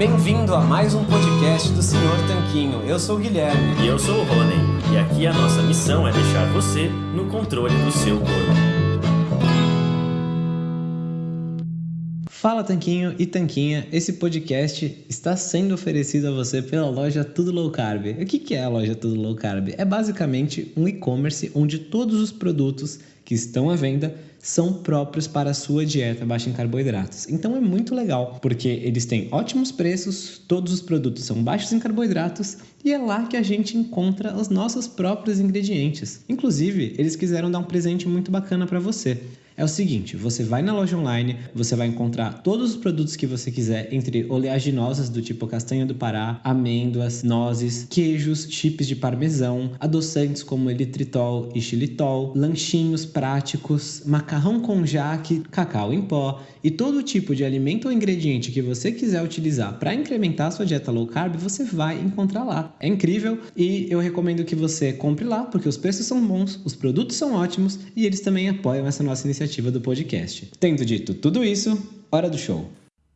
Bem-vindo a mais um podcast do Senhor Tanquinho. Eu sou o Guilherme. E eu sou o Rony. E aqui a nossa missão é deixar você no controle do seu corpo. Fala Tanquinho e Tanquinha, esse podcast está sendo oferecido a você pela loja Tudo Low Carb. O que é a loja Tudo Low Carb? É basicamente um e-commerce onde todos os produtos que estão à venda são próprios para a sua dieta baixa em carboidratos. Então é muito legal, porque eles têm ótimos preços, todos os produtos são baixos em carboidratos e é lá que a gente encontra os nossos próprios ingredientes. Inclusive, eles quiseram dar um presente muito bacana para você é o seguinte: você vai na loja online, você vai encontrar todos os produtos que você quiser, entre oleaginosas do tipo castanha do Pará, amêndoas, nozes, queijos, chips de parmesão, adoçantes como elitritol e xilitol, lanchinhos práticos, macarrão com jaque, cacau em pó e todo tipo de alimento ou ingrediente que você quiser utilizar para incrementar sua dieta low carb, você vai encontrar lá. É incrível e eu recomendo que você compre lá porque os preços são bons, os produtos são ótimos e eles também apoiam essa nossa iniciativa iniciativa do podcast. Tendo dito tudo isso, hora do show.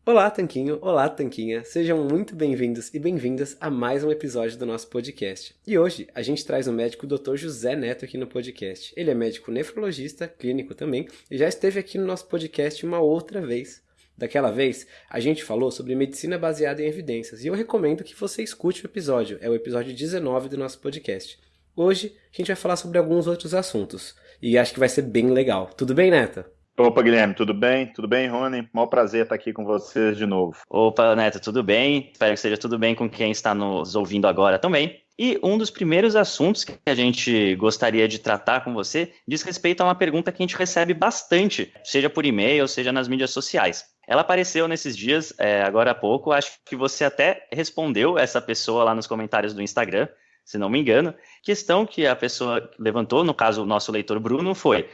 Olá, Tanquinho! Olá, Tanquinha! Sejam muito bem-vindos e bem-vindas a mais um episódio do nosso podcast. E hoje a gente traz o médico Dr. José Neto aqui no podcast. Ele é médico nefrologista, clínico também, e já esteve aqui no nosso podcast uma outra vez. Daquela vez, a gente falou sobre medicina baseada em evidências e eu recomendo que você escute o episódio, é o episódio 19 do nosso podcast. Hoje a gente vai falar sobre alguns outros assuntos e acho que vai ser bem legal. Tudo bem, Neto? Opa, Guilherme, tudo bem? Tudo bem, Rony? Mó prazer estar aqui com vocês de novo. Opa, Neto, tudo bem? Espero que esteja tudo bem com quem está nos ouvindo agora também. E um dos primeiros assuntos que a gente gostaria de tratar com você diz respeito a uma pergunta que a gente recebe bastante, seja por e-mail, seja nas mídias sociais. Ela apareceu nesses dias, é, agora há pouco, acho que você até respondeu essa pessoa lá nos comentários do Instagram, se não me engano. Questão que a pessoa levantou, no caso o nosso leitor Bruno, foi: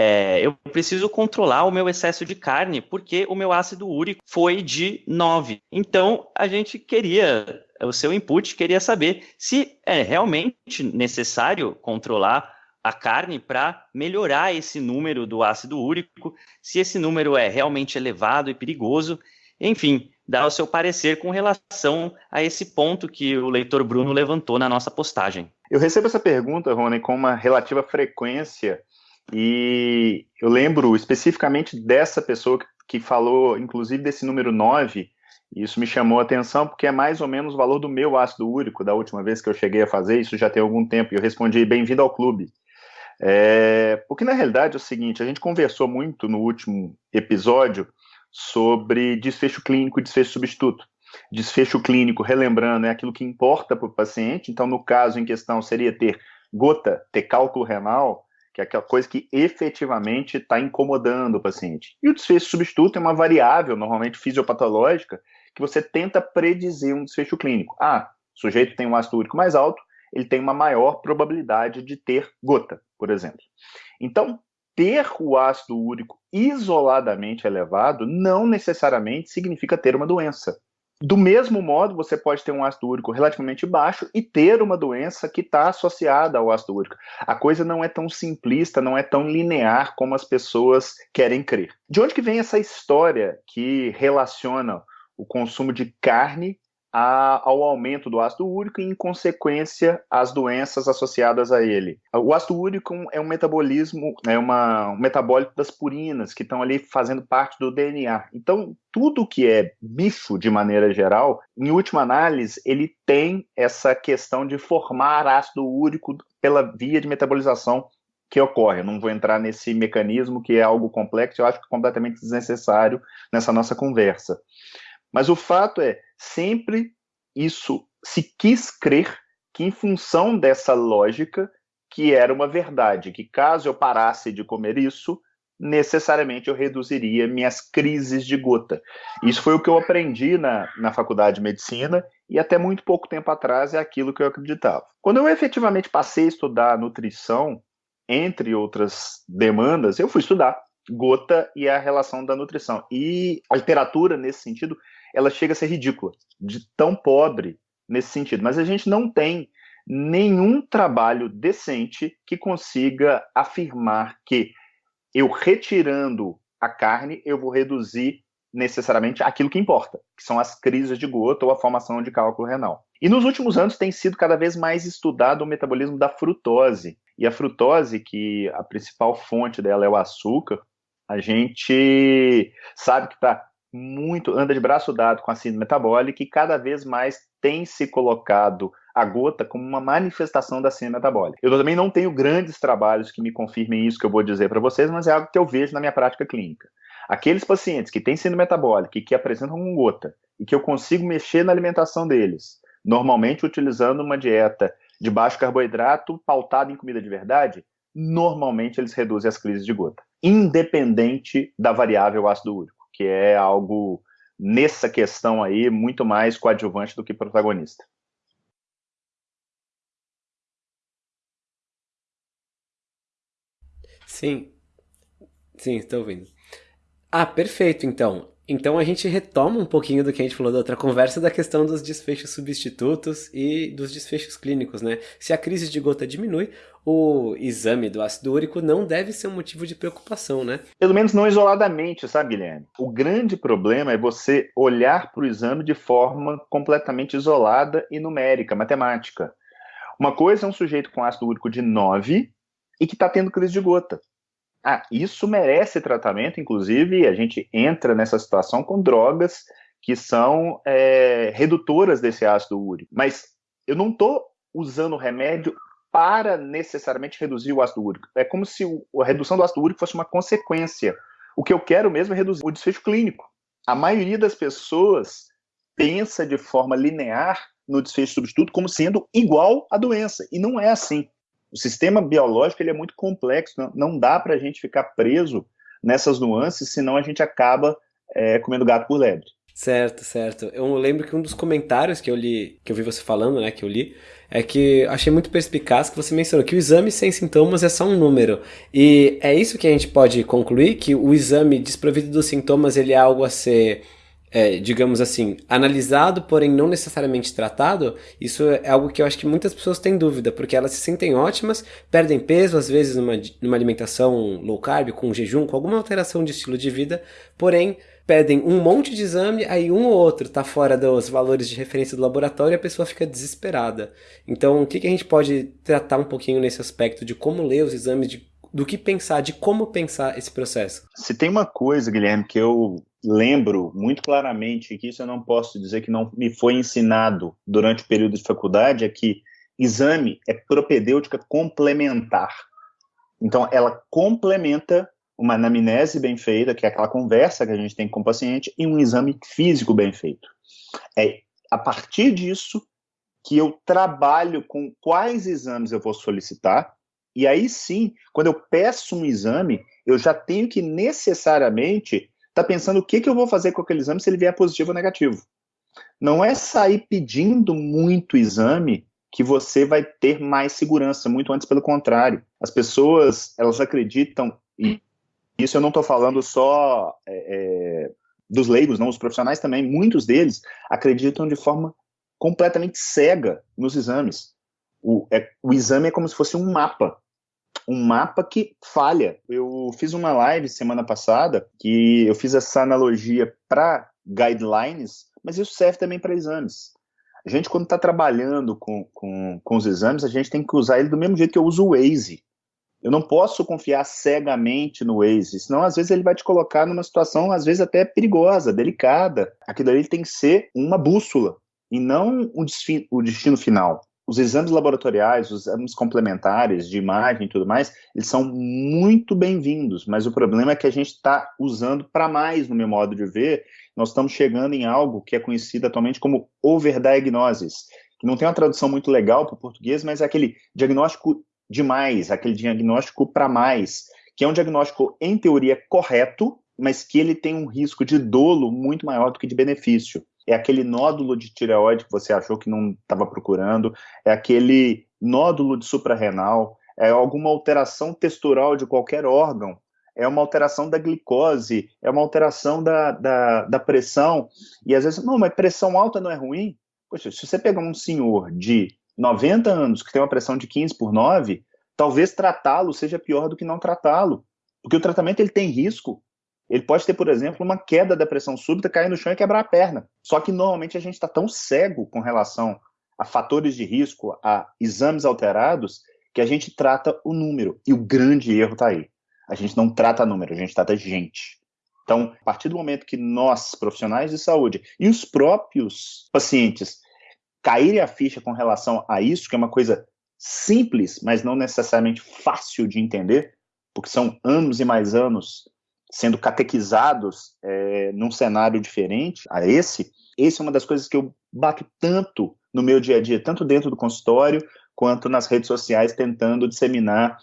é, eu preciso controlar o meu excesso de carne porque o meu ácido úrico foi de 9. Então a gente queria, o seu input, queria saber se é realmente necessário controlar a carne para melhorar esse número do ácido úrico, se esse número é realmente elevado e perigoso. Enfim, dar o seu parecer com relação a esse ponto que o leitor Bruno levantou na nossa postagem. Eu recebo essa pergunta, Rony, com uma relativa frequência e eu lembro especificamente dessa pessoa que falou, inclusive, desse número 9, e isso me chamou a atenção porque é mais ou menos o valor do meu ácido úrico da última vez que eu cheguei a fazer, isso já tem algum tempo, e eu respondi, bem-vindo ao clube. É, porque na realidade é o seguinte, a gente conversou muito no último episódio sobre desfecho clínico e desfecho substituto. Desfecho clínico, relembrando, é aquilo que importa para o paciente. Então, no caso em questão, seria ter gota, ter cálculo renal, que é aquela coisa que efetivamente está incomodando o paciente. E o desfecho substituto é uma variável, normalmente fisiopatológica, que você tenta predizer um desfecho clínico. Ah, o sujeito tem um ácido úrico mais alto, ele tem uma maior probabilidade de ter gota, por exemplo. Então, ter o ácido úrico isoladamente elevado não necessariamente significa ter uma doença. Do mesmo modo, você pode ter um ácido úrico relativamente baixo e ter uma doença que está associada ao ácido úrico. A coisa não é tão simplista, não é tão linear como as pessoas querem crer. De onde que vem essa história que relaciona o consumo de carne a, ao aumento do ácido úrico e, em consequência, as doenças associadas a ele. O ácido úrico é um metabolismo, é uma, um metabólito das purinas, que estão ali fazendo parte do DNA. Então, tudo que é bicho, de maneira geral, em última análise, ele tem essa questão de formar ácido úrico pela via de metabolização que ocorre. Eu não vou entrar nesse mecanismo que é algo complexo, eu acho que é completamente desnecessário nessa nossa conversa. Mas o fato é, sempre isso se quis crer que, em função dessa lógica, que era uma verdade, que caso eu parasse de comer isso, necessariamente eu reduziria minhas crises de gota. Isso foi o que eu aprendi na, na faculdade de medicina e até muito pouco tempo atrás é aquilo que eu acreditava. Quando eu efetivamente passei a estudar nutrição, entre outras demandas, eu fui estudar gota e a relação da nutrição. E a literatura, nesse sentido, ela chega a ser ridícula, de tão pobre nesse sentido. Mas a gente não tem nenhum trabalho decente que consiga afirmar que eu retirando a carne, eu vou reduzir necessariamente aquilo que importa, que são as crises de gota ou a formação de cálculo renal. E nos últimos anos tem sido cada vez mais estudado o metabolismo da frutose. E a frutose, que a principal fonte dela é o açúcar, a gente sabe que está muito, anda de braço dado com a síndrome metabólica e cada vez mais tem se colocado a gota como uma manifestação da síndrome metabólica. Eu também não tenho grandes trabalhos que me confirmem isso que eu vou dizer para vocês, mas é algo que eu vejo na minha prática clínica. Aqueles pacientes que têm síndrome metabólica e que apresentam com gota e que eu consigo mexer na alimentação deles, normalmente utilizando uma dieta de baixo carboidrato pautada em comida de verdade, normalmente eles reduzem as crises de gota, independente da variável ácido úrico, que é algo nessa questão aí muito mais coadjuvante do que protagonista. Sim, sim, estou ouvindo. Ah, perfeito, então. Então a gente retoma um pouquinho do que a gente falou da outra conversa da questão dos desfechos substitutos e dos desfechos clínicos, né? Se a crise de gota diminui, o exame do ácido úrico não deve ser um motivo de preocupação, né? Pelo menos não isoladamente, sabe, Guilherme? O grande problema é você olhar para o exame de forma completamente isolada e numérica, matemática. Uma coisa é um sujeito com ácido úrico de 9 e que está tendo crise de gota. Ah, isso merece tratamento, inclusive a gente entra nessa situação com drogas que são é, redutoras desse ácido úrico. Mas eu não estou usando o remédio para necessariamente reduzir o ácido úrico. É como se a redução do ácido úrico fosse uma consequência. O que eu quero mesmo é reduzir o desfecho clínico. A maioria das pessoas pensa de forma linear no desfecho substituto como sendo igual à doença, e não é assim o sistema biológico ele é muito complexo, não, não dá para a gente ficar preso nessas nuances, senão a gente acaba é, comendo gato por lebre. Certo, certo. Eu lembro que um dos comentários que eu li, que eu vi você falando, né, que eu li, é que achei muito perspicaz que você mencionou que o exame sem sintomas é só um número. E é isso que a gente pode concluir, que o exame desprovido dos sintomas ele é algo a ser é, digamos assim, analisado, porém não necessariamente tratado, isso é algo que eu acho que muitas pessoas têm dúvida, porque elas se sentem ótimas, perdem peso, às vezes numa, numa alimentação low carb, com jejum, com alguma alteração de estilo de vida, porém pedem um monte de exame, aí um ou outro está fora dos valores de referência do laboratório e a pessoa fica desesperada. Então, o que, que a gente pode tratar um pouquinho nesse aspecto de como ler os exames, de, do que pensar, de como pensar esse processo? Se tem uma coisa, Guilherme, que eu lembro muito claramente que isso eu não posso dizer que não me foi ensinado durante o período de faculdade é que exame é propedêutica complementar. Então, ela complementa uma anamnese bem feita, que é aquela conversa que a gente tem com o paciente, e um exame físico bem feito. É a partir disso que eu trabalho com quais exames eu vou solicitar, e aí sim, quando eu peço um exame, eu já tenho que necessariamente está pensando o que, que eu vou fazer com aquele exame se ele vier positivo ou negativo. Não é sair pedindo muito exame que você vai ter mais segurança, muito antes pelo contrário. As pessoas, elas acreditam, e isso eu não estou falando só é, é, dos leigos, não, os profissionais também, muitos deles acreditam de forma completamente cega nos exames. O, é, o exame é como se fosse um mapa um mapa que falha. Eu fiz uma live semana passada que eu fiz essa analogia para guidelines, mas isso serve também para exames. A gente, quando está trabalhando com, com, com os exames, a gente tem que usar ele do mesmo jeito que eu uso o Waze. Eu não posso confiar cegamente no Waze, senão às vezes ele vai te colocar numa situação, às vezes até perigosa, delicada. Aquilo ali tem que ser uma bússola e não o destino final os exames laboratoriais, os exames complementares de imagem e tudo mais, eles são muito bem-vindos, mas o problema é que a gente está usando para mais no meu modo de ver, nós estamos chegando em algo que é conhecido atualmente como overdiagnosis, que não tem uma tradução muito legal para o português, mas é aquele diagnóstico demais, aquele diagnóstico para mais, que é um diagnóstico, em teoria, correto, mas que ele tem um risco de dolo muito maior do que de benefício é aquele nódulo de tireoide que você achou que não estava procurando, é aquele nódulo de suprarrenal, é alguma alteração textural de qualquer órgão, é uma alteração da glicose, é uma alteração da, da, da pressão, e às vezes, não, mas pressão alta não é ruim? Poxa, se você pegar um senhor de 90 anos que tem uma pressão de 15 por 9, talvez tratá-lo seja pior do que não tratá-lo, porque o tratamento ele tem risco, Ele pode ter, por exemplo, uma queda da pressão súbita, cair no chão e quebrar a perna. Só que normalmente a gente está tão cego com relação a fatores de risco, a exames alterados, que a gente trata o número. E o grande erro está aí. A gente não trata número, a gente trata gente. Então, a partir do momento que nós, profissionais de saúde, e os próprios pacientes caírem a ficha com relação a isso, que é uma coisa simples, mas não necessariamente fácil de entender, porque são anos e mais anos sendo catequizados é, num cenário diferente a esse, esse é uma das coisas que eu bato tanto no meu dia a dia, tanto dentro do consultório quanto nas redes sociais, tentando disseminar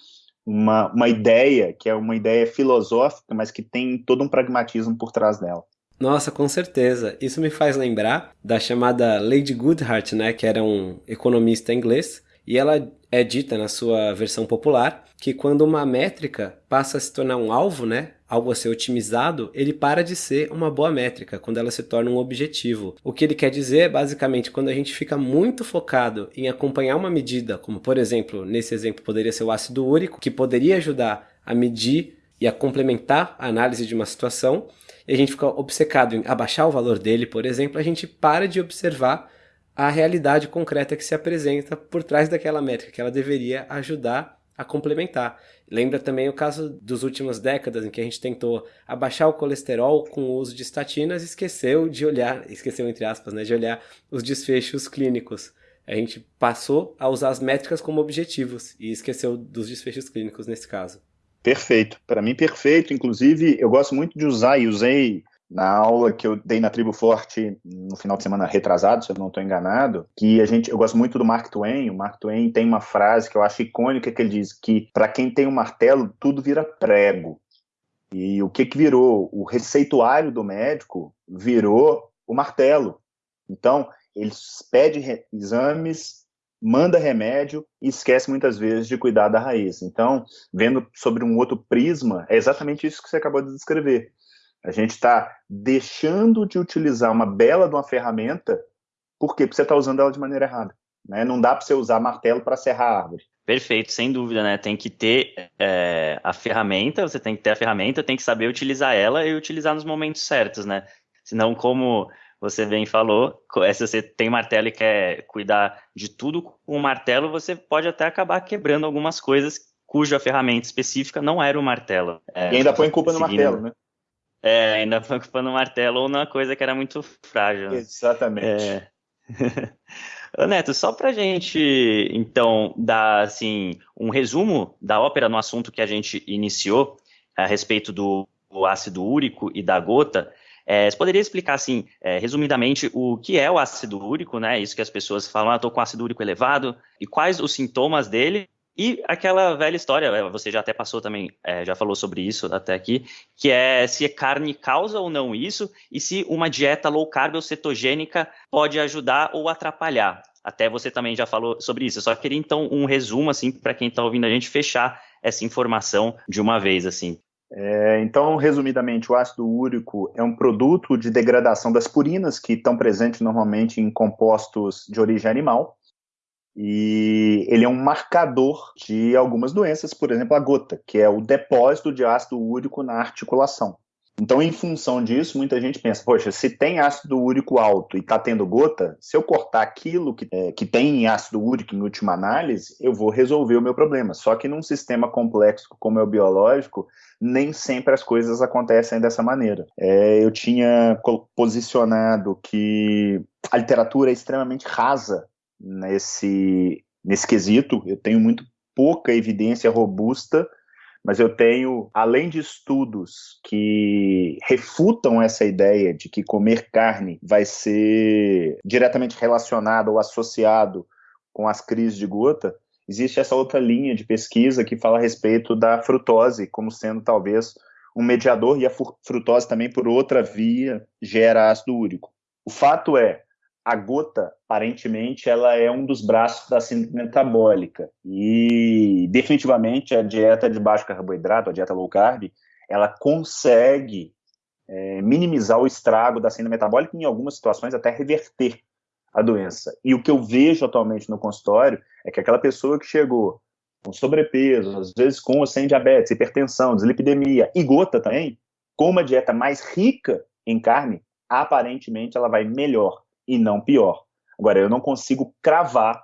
uma, uma ideia que é uma ideia filosófica, mas que tem todo um pragmatismo por trás dela. Nossa, com certeza. Isso me faz lembrar da chamada Lady Goodhart, né, que era um economista inglês, e ela é dita na sua versão popular que quando uma métrica passa a se tornar um alvo, né, algo a ser otimizado, ele para de ser uma boa métrica, quando ela se torna um objetivo. O que ele quer dizer é basicamente quando a gente fica muito focado em acompanhar uma medida, como por exemplo, nesse exemplo poderia ser o ácido úrico, que poderia ajudar a medir e a complementar a análise de uma situação, e a gente fica obcecado em abaixar o valor dele, por exemplo, a gente para de observar a realidade concreta que se apresenta por trás daquela métrica, que ela deveria ajudar a complementar. Lembra também o caso dos últimas décadas em que a gente tentou abaixar o colesterol com o uso de estatinas e esqueceu de olhar, esqueceu entre aspas, né, de olhar os desfechos clínicos. A gente passou a usar as métricas como objetivos e esqueceu dos desfechos clínicos nesse caso. Perfeito, para mim perfeito. Inclusive, eu gosto muito de usar e usei na aula que eu dei na Tribo Forte no final de semana retrasado, se eu não estou enganado, que a gente, eu gosto muito do Mark Twain. O Mark Twain tem uma frase que eu acho icônica que ele diz que para quem tem um martelo tudo vira prego. E o que que virou? O receituário do médico virou o martelo. Então ele pede exames, manda remédio e esquece muitas vezes de cuidar da raiz. Então, vendo sobre um outro prisma, é exatamente isso que você acabou de descrever a gente está deixando de utilizar uma bela de uma ferramenta, por quê? Porque você está usando ela de maneira errada. Né? Não dá para você usar martelo para serrar a árvore. Perfeito, sem dúvida, né? Tem que ter é, a ferramenta, você tem que ter a ferramenta, tem que saber utilizar ela e utilizar nos momentos certos, né? Senão, como você bem falou, se você tem martelo e quer cuidar de tudo com o martelo, você pode até acabar quebrando algumas coisas cuja ferramenta específica não era o martelo. É, e ainda põe culpa no martelo, né? É, ainda foi ocupando um martelo ou numa coisa que era muito frágil. Né? Exatamente. É. Neto, só pra gente, então, dar, assim, um resumo da ópera no assunto que a gente iniciou a respeito do ácido úrico e da gota, é, você poderia explicar, assim, é, resumidamente, o que é o ácido úrico, né? Isso que as pessoas falam, ah, tô com ácido úrico elevado, e quais os sintomas dele, e aquela velha história, é, você já até passou também, é, já falou sobre isso até aqui, que é se carne causa ou não isso, e se uma dieta low carb ou cetogênica pode ajudar ou atrapalhar. Até você também já falou sobre isso. Eu só queria então um resumo, assim, para quem está ouvindo a gente fechar essa informação de uma vez, assim. É, então, resumidamente, o ácido úrico é um produto de degradação das purinas que estão presentes normalmente em compostos de origem animal e ele é um marcador de algumas doenças, por exemplo, a gota, que é o depósito de ácido úrico na articulação. Então, em função disso, muita gente pensa, poxa, se tem ácido úrico alto e está tendo gota, se eu cortar aquilo que, é, que tem ácido úrico em última análise, eu vou resolver o meu problema. Só que num sistema complexo como é o biológico, nem sempre as coisas acontecem dessa maneira. É, eu tinha posicionado que a literatura é extremamente rasa nesse, nesse quesito. Eu tenho muito pouca evidência robusta, mas eu tenho, além de estudos que refutam essa ideia de que comer carne vai ser diretamente relacionado ou associado com as crises de gota, existe essa outra linha de pesquisa que fala a respeito da frutose como sendo talvez um mediador e a frutose também por outra via gera ácido úrico. O fato é, a gota, aparentemente, ela é um dos braços da síndrome metabólica. E, definitivamente, a dieta de baixo carboidrato, a dieta low carb, ela consegue é, minimizar o estrago da síndrome metabólica e, em algumas situações, até reverter a doença. E o que eu vejo atualmente no consultório é que aquela pessoa que chegou com sobrepeso, às vezes com ou sem diabetes, hipertensão, dislipidemia e gota também, com uma dieta mais rica em carne, aparentemente ela vai melhor e não pior. Agora, eu não consigo cravar,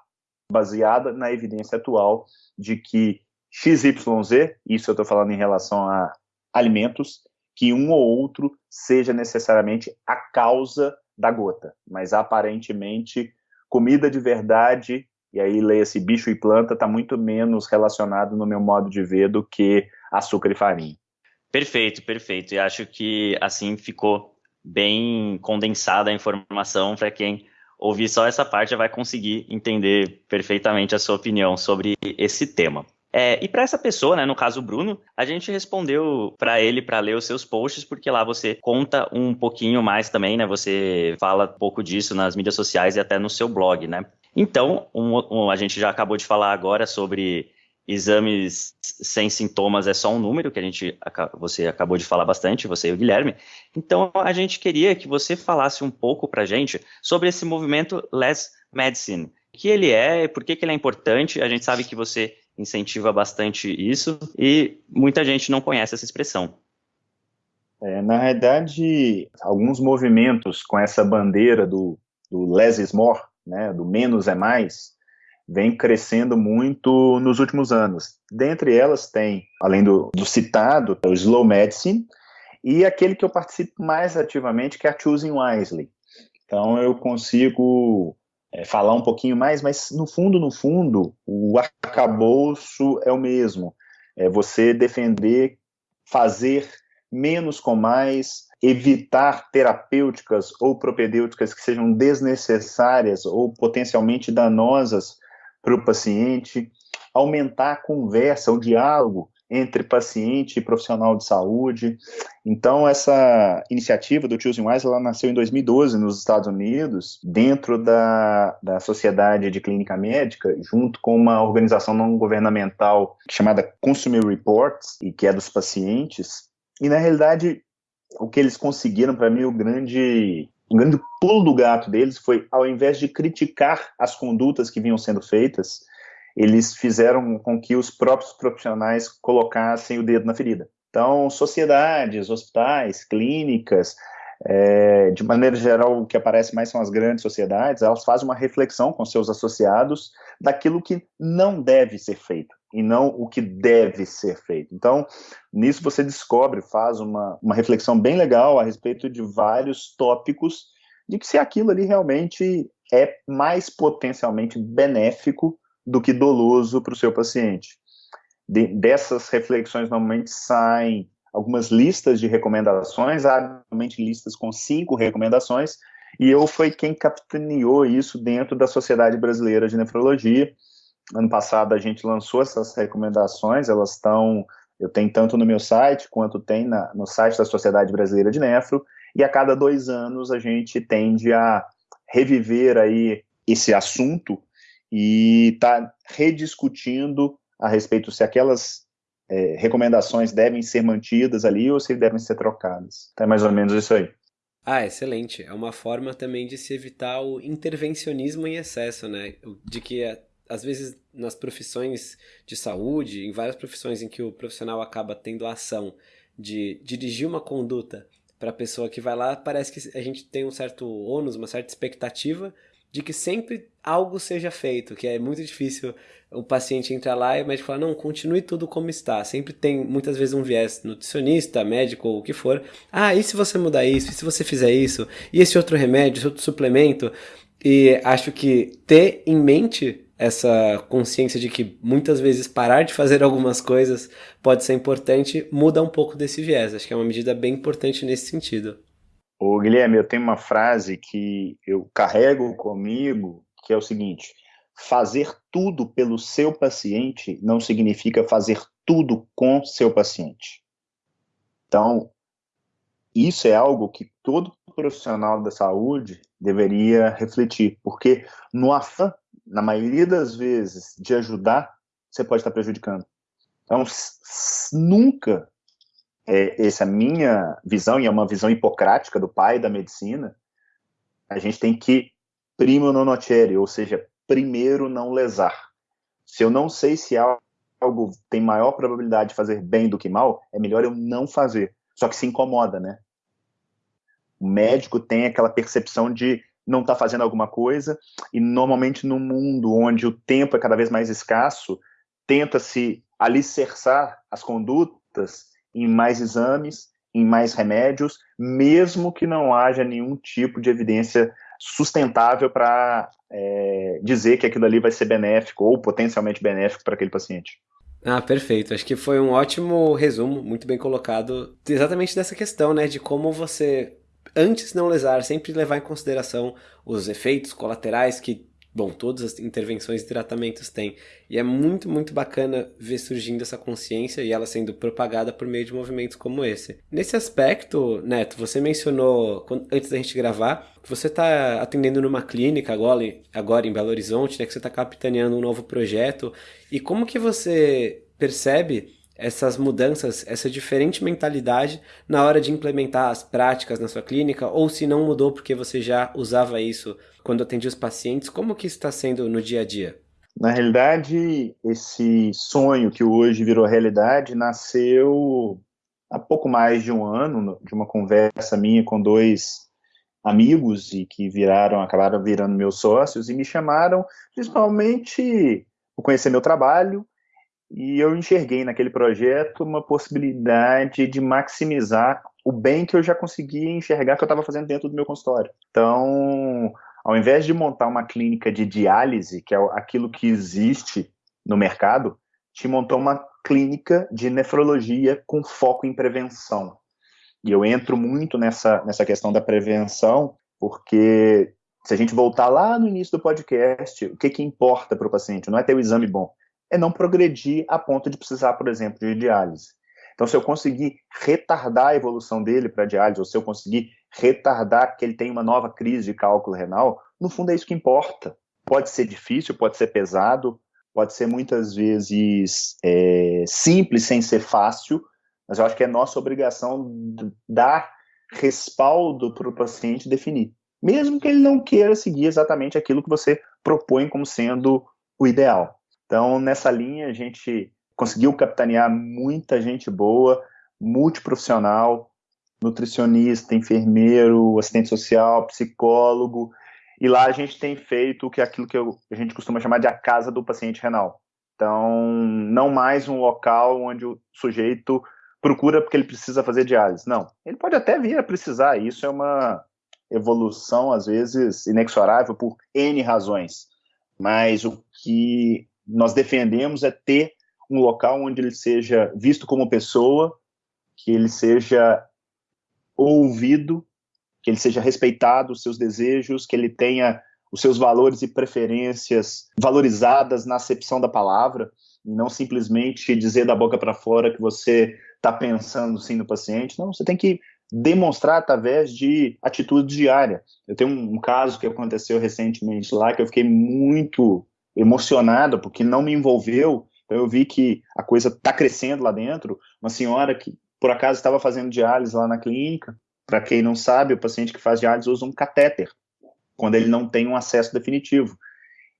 baseada na evidência atual, de que XYZ, isso eu estou falando em relação a alimentos, que um ou outro seja necessariamente a causa da gota, mas aparentemente comida de verdade, e aí leia-se bicho e planta, está muito menos relacionado no meu modo de ver do que açúcar e farinha. Perfeito, perfeito. E acho que assim ficou bem condensada a informação para quem ouvir só essa parte já vai conseguir entender perfeitamente a sua opinião sobre esse tema. É, e para essa pessoa, né, no caso o Bruno, a gente respondeu para ele para ler os seus posts, porque lá você conta um pouquinho mais também, né? Você fala um pouco disso nas mídias sociais e até no seu blog, né? Então, um, um, a gente já acabou de falar agora sobre exames sem sintomas é só um número, que a gente você acabou de falar bastante, você e o Guilherme. Então a gente queria que você falasse um pouco para gente sobre esse movimento Less Medicine. O que ele é, por que, que ele é importante? A gente sabe que você incentiva bastante isso e muita gente não conhece essa expressão. É, na realidade, alguns movimentos com essa bandeira do, do less is more, né, do menos é mais, vem crescendo muito nos últimos anos. Dentre elas tem, além do, do citado, o Slow Medicine, e aquele que eu participo mais ativamente, que é a Choosing Wisely. Então eu consigo é, falar um pouquinho mais, mas no fundo, no fundo, o arcabouço é o mesmo. É você defender, fazer menos com mais, evitar terapêuticas ou propedêuticas que sejam desnecessárias ou potencialmente danosas para o paciente, aumentar a conversa, o diálogo entre paciente e profissional de saúde. Então, essa iniciativa do Choosing Wise, ela nasceu em 2012 nos Estados Unidos, dentro da, da Sociedade de Clínica Médica, junto com uma organização não governamental chamada Consumer Reports, e que é dos pacientes. E, na realidade, o que eles conseguiram, para mim, o grande o grande pulo do gato deles foi, ao invés de criticar as condutas que vinham sendo feitas, eles fizeram com que os próprios profissionais colocassem o dedo na ferida. Então, sociedades, hospitais, clínicas, é, de maneira geral, o que aparece mais são as grandes sociedades, elas fazem uma reflexão com seus associados daquilo que não deve ser feito e não o que deve ser feito. Então, nisso você descobre, faz uma, uma reflexão bem legal a respeito de vários tópicos de que se aquilo ali realmente é mais potencialmente benéfico do que doloso para o seu paciente. De, dessas reflexões normalmente saem algumas listas de recomendações, normalmente listas com cinco recomendações, e eu fui quem capitaneou isso dentro da Sociedade Brasileira de Nefrologia, Ano passado a gente lançou essas recomendações, elas estão, eu tenho tanto no meu site quanto tem na, no site da Sociedade Brasileira de Nefro, e a cada dois anos a gente tende a reviver aí esse assunto e tá rediscutindo a respeito se aquelas é, recomendações devem ser mantidas ali ou se devem ser trocadas. É mais ou menos isso aí. Ah, excelente. É uma forma também de se evitar o intervencionismo em excesso, né? De que às vezes nas profissões de saúde, em várias profissões em que o profissional acaba tendo a ação de dirigir uma conduta para a pessoa que vai lá, parece que a gente tem um certo ônus, uma certa expectativa de que sempre algo seja feito, que é muito difícil o paciente entrar lá e o médico falar, não, continue tudo como está. Sempre tem, muitas vezes, um viés nutricionista, médico ou o que for. Ah, e se você mudar isso? E se você fizer isso? E esse outro remédio, esse outro suplemento? E acho que ter em mente essa consciência de que muitas vezes parar de fazer algumas coisas pode ser importante, muda um pouco desse viés. Acho que é uma medida bem importante nesse sentido. Ô, Guilherme, eu tenho uma frase que eu carrego comigo, que é o seguinte: fazer tudo pelo seu paciente não significa fazer tudo com seu paciente. Então, isso é algo que todo profissional da saúde deveria refletir, porque no afã na maioria das vezes, de ajudar, você pode estar prejudicando. Então, nunca, é, essa é a minha visão, e é uma visão hipocrática do pai da medicina, a gente tem que primo non nocere, ou seja, primeiro não lesar. Se eu não sei se algo tem maior probabilidade de fazer bem do que mal, é melhor eu não fazer. só que se incomoda, né? O médico tem aquela percepção de não estar tá fazendo alguma coisa, e normalmente no mundo onde o tempo é cada vez mais escasso, tenta-se alicerçar as condutas em mais exames, em mais remédios, mesmo que não haja nenhum tipo de evidência sustentável para é, dizer que aquilo ali vai ser benéfico ou potencialmente benéfico para aquele paciente. Ah, perfeito. Acho que foi um ótimo resumo, muito bem colocado, exatamente dessa questão, né, de como você antes de não lesar, sempre levar em consideração os efeitos colaterais que, bom, todas as intervenções e tratamentos têm. E é muito, muito bacana ver surgindo essa consciência e ela sendo propagada por meio de movimentos como esse. Nesse aspecto, Neto, você mencionou, antes da gente gravar, que você está atendendo numa clínica agora, agora em Belo Horizonte, né, que você está capitaneando um novo projeto. E como que você percebe essas mudanças, essa diferente mentalidade na hora de implementar as práticas na sua clínica, ou se não mudou porque você já usava isso quando atendia os pacientes, como que está sendo no dia a dia? Na realidade, esse sonho que hoje virou realidade nasceu há pouco mais de um ano, de uma conversa minha com dois amigos e que viraram, acabaram virando meus sócios e me chamaram principalmente por conhecer meu trabalho e eu enxerguei naquele projeto uma possibilidade de maximizar o bem que eu já conseguia enxergar que eu estava fazendo dentro do meu consultório. Então, ao invés de montar uma clínica de diálise, que é aquilo que existe no mercado, te montou uma clínica de nefrologia com foco em prevenção. E eu entro muito nessa, nessa questão da prevenção, porque se a gente voltar lá no início do podcast, o que, que importa para o paciente? Não é ter o exame bom, é não progredir a ponto de precisar, por exemplo, de diálise. Então, se eu conseguir retardar a evolução dele para diálise, ou se eu conseguir retardar que ele tenha uma nova crise de cálculo renal, no fundo é isso que importa. Pode ser difícil, pode ser pesado, pode ser muitas vezes é, simples sem ser fácil, mas eu acho que é nossa obrigação dar respaldo para o paciente definir, mesmo que ele não queira seguir exatamente aquilo que você propõe como sendo o ideal. Então, nessa linha, a gente conseguiu capitanear muita gente boa, multiprofissional, nutricionista, enfermeiro, assistente social, psicólogo, e lá a gente tem feito que é aquilo que eu, a gente costuma chamar de a casa do paciente renal. Então, não mais um local onde o sujeito procura porque ele precisa fazer diálise. Não, ele pode até vir a precisar, isso é uma evolução, às vezes, inexorável por N razões. Mas o que nós defendemos é ter um local onde ele seja visto como pessoa, que ele seja ouvido, que ele seja respeitado os seus desejos, que ele tenha os seus valores e preferências valorizadas na acepção da palavra, e não simplesmente dizer da boca para fora que você está pensando sim no paciente. Não, você tem que demonstrar através de atitude diária. Eu tenho um, um caso que aconteceu recentemente lá que eu fiquei muito emocionado, porque não me envolveu. Então eu vi que a coisa está crescendo lá dentro. Uma senhora que, por acaso, estava fazendo diálise lá na clínica. Para quem não sabe, o paciente que faz diálise usa um catéter, quando ele não tem um acesso definitivo.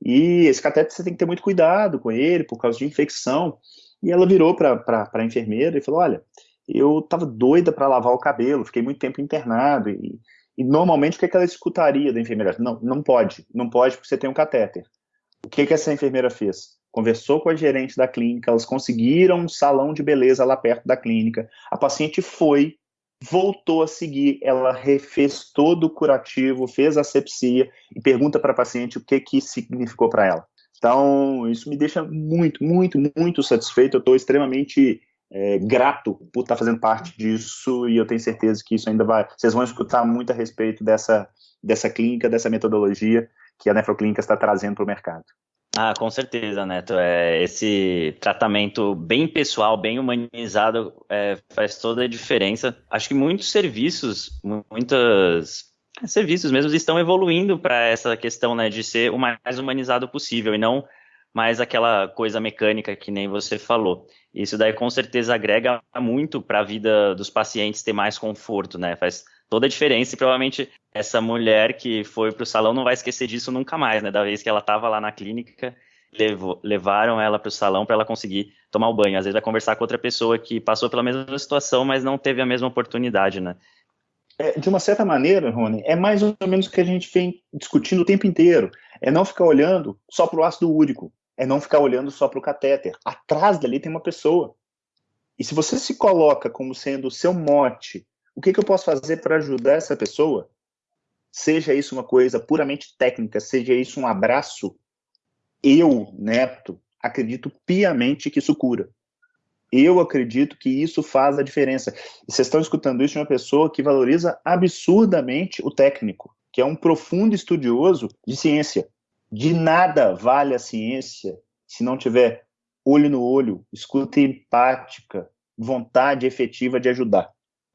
E esse catéter você tem que ter muito cuidado com ele, por causa de infecção. E ela virou para a enfermeira e falou: Olha, eu estava doida para lavar o cabelo, fiquei muito tempo internado. E, e normalmente o que, é que ela escutaria da enfermeira? Não, não pode, não pode porque você tem um catéter. O que, que essa enfermeira fez? Conversou com a gerente da clínica, elas conseguiram um salão de beleza lá perto da clínica. A paciente foi, voltou a seguir, ela refez todo o curativo, fez a sepsia e pergunta para a paciente o que, que significou para ela. Então, isso me deixa muito, muito, muito satisfeito. Eu estou extremamente é, grato por estar tá fazendo parte disso e eu tenho certeza que isso ainda vai. Vocês vão escutar muito a respeito dessa, dessa clínica, dessa metodologia que a nefroclínica está trazendo para o mercado. Ah, com certeza, Neto. É, esse tratamento bem pessoal, bem humanizado, é, faz toda a diferença. Acho que muitos serviços, muitos é, serviços mesmo estão evoluindo para essa questão né, de ser o mais humanizado possível e não mais aquela coisa mecânica que nem você falou. Isso daí com certeza agrega muito para a vida dos pacientes ter mais conforto, né? Faz toda a diferença e provavelmente essa mulher que foi para o salão não vai esquecer disso nunca mais, né? Da vez que ela estava lá na clínica levou, levaram ela para o salão para ela conseguir tomar o banho. Às vezes vai conversar com outra pessoa que passou pela mesma situação, mas não teve a mesma oportunidade, né? É, de uma certa maneira, Rony, é mais ou menos o que a gente vem discutindo o tempo inteiro. É não ficar olhando só para o ácido úrico, é não ficar olhando só para o catéter. Atrás dali tem uma pessoa. E se você se coloca como sendo o seu mote, o que, que eu posso fazer para ajudar essa pessoa? Seja isso uma coisa puramente técnica, seja isso um abraço, eu, Neto, acredito piamente que isso cura. Eu acredito que isso faz a diferença. E vocês estão escutando isso de uma pessoa que valoriza absurdamente o técnico, que é um profundo estudioso de ciência. De nada vale a ciência se não tiver olho no olho, escuta empática, vontade efetiva de ajudar.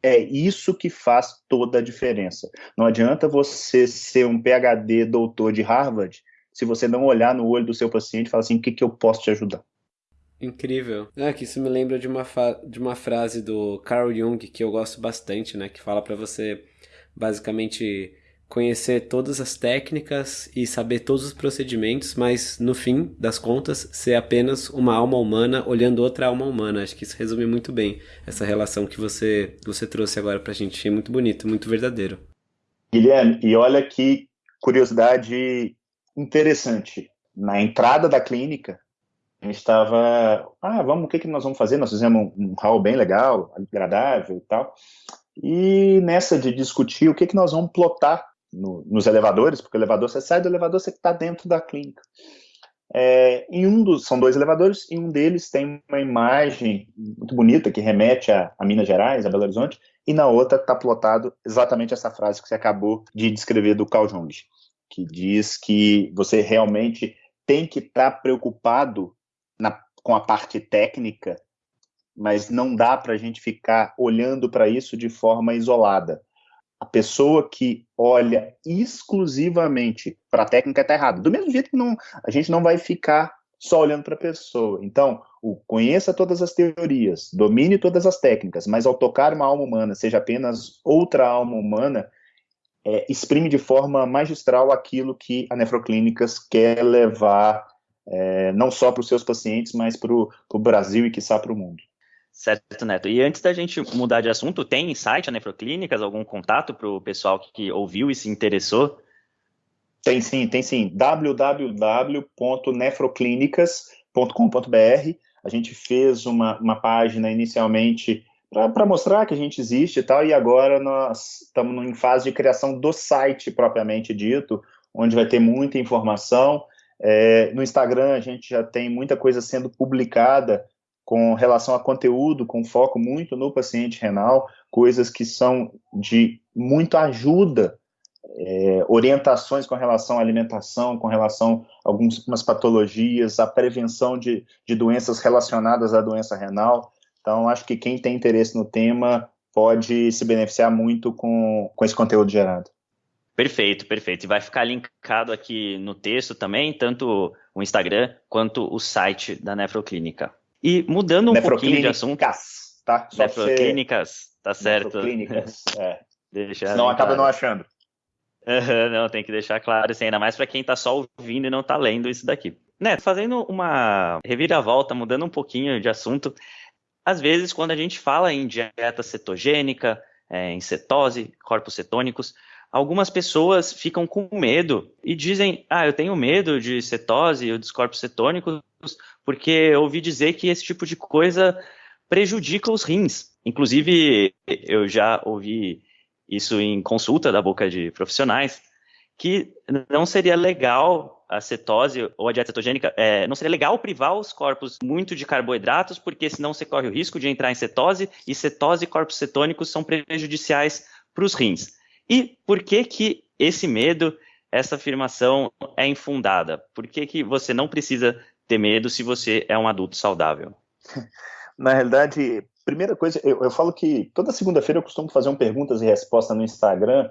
É isso que faz toda a diferença. Não adianta você ser um PhD doutor de Harvard se você não olhar no olho do seu paciente e falar assim, o que, que eu posso te ajudar? Incrível. É que isso me lembra de uma, de uma frase do Carl Jung que eu gosto bastante, né? Que fala para você basicamente conhecer todas as técnicas e saber todos os procedimentos, mas no fim das contas ser apenas uma alma humana olhando outra alma humana. Acho que isso resume muito bem essa relação que você você trouxe agora pra gente. É muito bonito, muito verdadeiro. Guilherme, e olha que curiosidade interessante. Na entrada da clínica, a gente estava, ah, vamos, o que, que nós vamos fazer? Nós fizemos um, hall bem legal, agradável e tal. E nessa de discutir o que, que nós vamos plotar no, nos elevadores, porque o elevador, você sai do elevador, você está dentro da clínica. É, em um dos, são dois elevadores, e um deles tem uma imagem muito bonita que remete a, a Minas Gerais, a Belo Horizonte, e na outra está plotado exatamente essa frase que você acabou de descrever do Carl Jung que diz que você realmente tem que estar tá preocupado na, com a parte técnica, mas não dá para a gente ficar olhando para isso de forma isolada. A pessoa que olha exclusivamente para a técnica está errada. Do mesmo jeito que não, a gente não vai ficar só olhando para a pessoa. Então, o, conheça todas as teorias, domine todas as técnicas, mas ao tocar uma alma humana, seja apenas outra alma humana, é, exprime de forma magistral aquilo que a Nefroclínicas quer levar é, não só para os seus pacientes, mas para o Brasil e, quiçá, para o mundo. Certo, Neto. E antes da gente mudar de assunto, tem site a Nefroclínicas, algum contato para o pessoal que ouviu e se interessou? Tem sim, tem sim. www.nefroclínicas.com.br A gente fez uma, uma página inicialmente para mostrar que a gente existe e tal, e agora nós estamos em fase de criação do site propriamente dito, onde vai ter muita informação. É, no Instagram a gente já tem muita coisa sendo publicada com relação a conteúdo, com foco muito no paciente renal, coisas que são de muita ajuda, é, orientações com relação à alimentação, com relação a algumas patologias, a prevenção de, de doenças relacionadas à doença renal. Então, acho que quem tem interesse no tema pode se beneficiar muito com, com esse conteúdo gerado. Perfeito, perfeito. E vai ficar linkado aqui no texto também, tanto o Instagram quanto o site da Nefroclínica. E mudando um pouquinho de assunto. Tá? Só Nefroclínicas, tá certo. Nefroclínicas, é. Deixa Senão acaba claro. não achando. Uhum, não, tem que deixar claro, assim, ainda mais para quem está só ouvindo e não está lendo isso daqui. Né, fazendo uma reviravolta, mudando um pouquinho de assunto, às vezes, quando a gente fala em dieta cetogênica, é, em cetose, corpos cetônicos, algumas pessoas ficam com medo e dizem: Ah, eu tenho medo de cetose ou dos corpos cetônicos, porque eu ouvi dizer que esse tipo de coisa prejudica os rins. Inclusive, eu já ouvi isso em consulta da boca de profissionais, que não seria legal a cetose ou a dieta cetogênica, é, não seria legal privar os corpos muito de carboidratos, porque senão você corre o risco de entrar em cetose, e cetose e corpos cetônicos são prejudiciais para os rins. E por que que esse medo, essa afirmação é infundada? Por que, que você não precisa ter medo se você é um adulto saudável? Na realidade, primeira coisa, eu, eu falo que toda segunda-feira eu costumo fazer um perguntas e respostas no Instagram,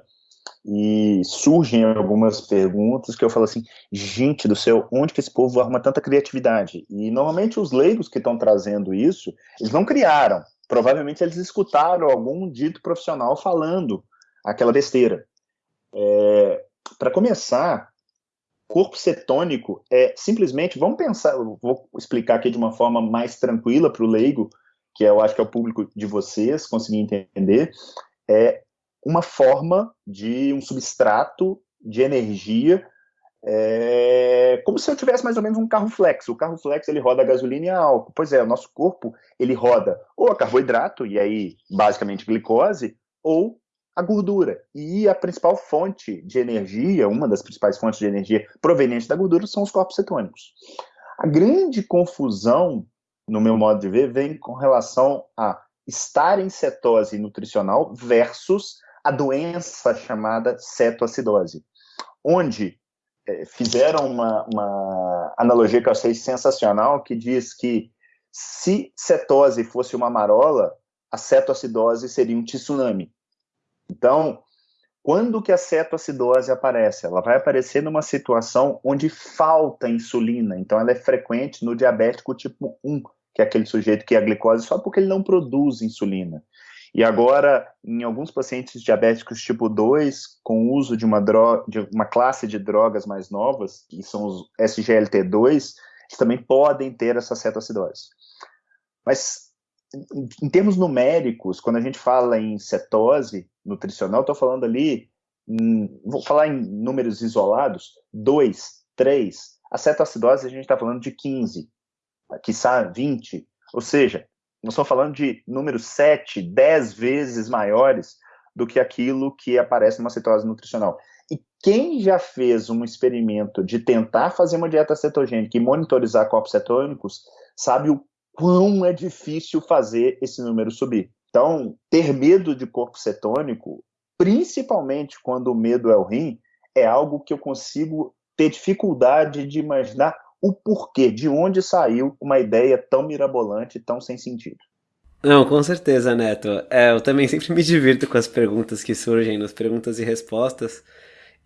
e surgem algumas perguntas que eu falo assim, gente do céu, onde que esse povo arruma tanta criatividade? E normalmente os leigos que estão trazendo isso, eles não criaram, provavelmente eles escutaram algum dito profissional falando aquela besteira. É, Para começar, corpo cetônico é simplesmente, vamos pensar, vou explicar aqui de uma forma mais tranquila para o leigo, que eu acho que é o público de vocês conseguir entender, é uma forma de um substrato de energia, é, como se eu tivesse mais ou menos um carro flex. O carro flex ele roda a gasolina e a álcool. Pois é, o nosso corpo ele roda ou a carboidrato, e aí basicamente glicose, ou a gordura. E a principal fonte de energia, uma das principais fontes de energia proveniente da gordura, são os corpos cetônicos. A grande confusão, no meu modo de ver, vem com relação a estar em cetose nutricional versus a doença chamada cetoacidose, onde é, fizeram uma, uma analogia que eu achei sensacional, que diz que se cetose fosse uma marola, a cetoacidose seria um tsunami. Então, quando que a cetoacidose aparece? Ela vai aparecer numa situação onde falta insulina, então ela é frequente no diabético tipo 1, que é aquele sujeito que é a glicose só porque ele não produz insulina. E agora, em alguns pacientes diabéticos tipo 2, com o uso de uma, droga, de uma classe de drogas mais novas, que são os SGLT2, eles também podem ter essa cetoacidose. Mas, em, termos numéricos, quando a gente fala em cetose nutricional, estou falando ali, em, vou falar em números isolados, 2, 3. A cetoacidose a gente está falando de 15, quiçá 20. Ou seja, nós estamos falando de números 7, 10 vezes maiores do que aquilo que aparece numa cetose nutricional. E quem já fez um experimento de tentar fazer uma dieta cetogênica e monitorizar corpos cetônicos, sabe o quão é difícil fazer esse número subir. Então, ter medo de corpo cetônico, principalmente quando o medo é o rim, é algo que eu consigo ter dificuldade de imaginar o porquê, de onde saiu uma ideia tão mirabolante, tão sem sentido. Não, com certeza, Neto. É, eu também sempre me divirto com as perguntas que surgem nas perguntas e respostas.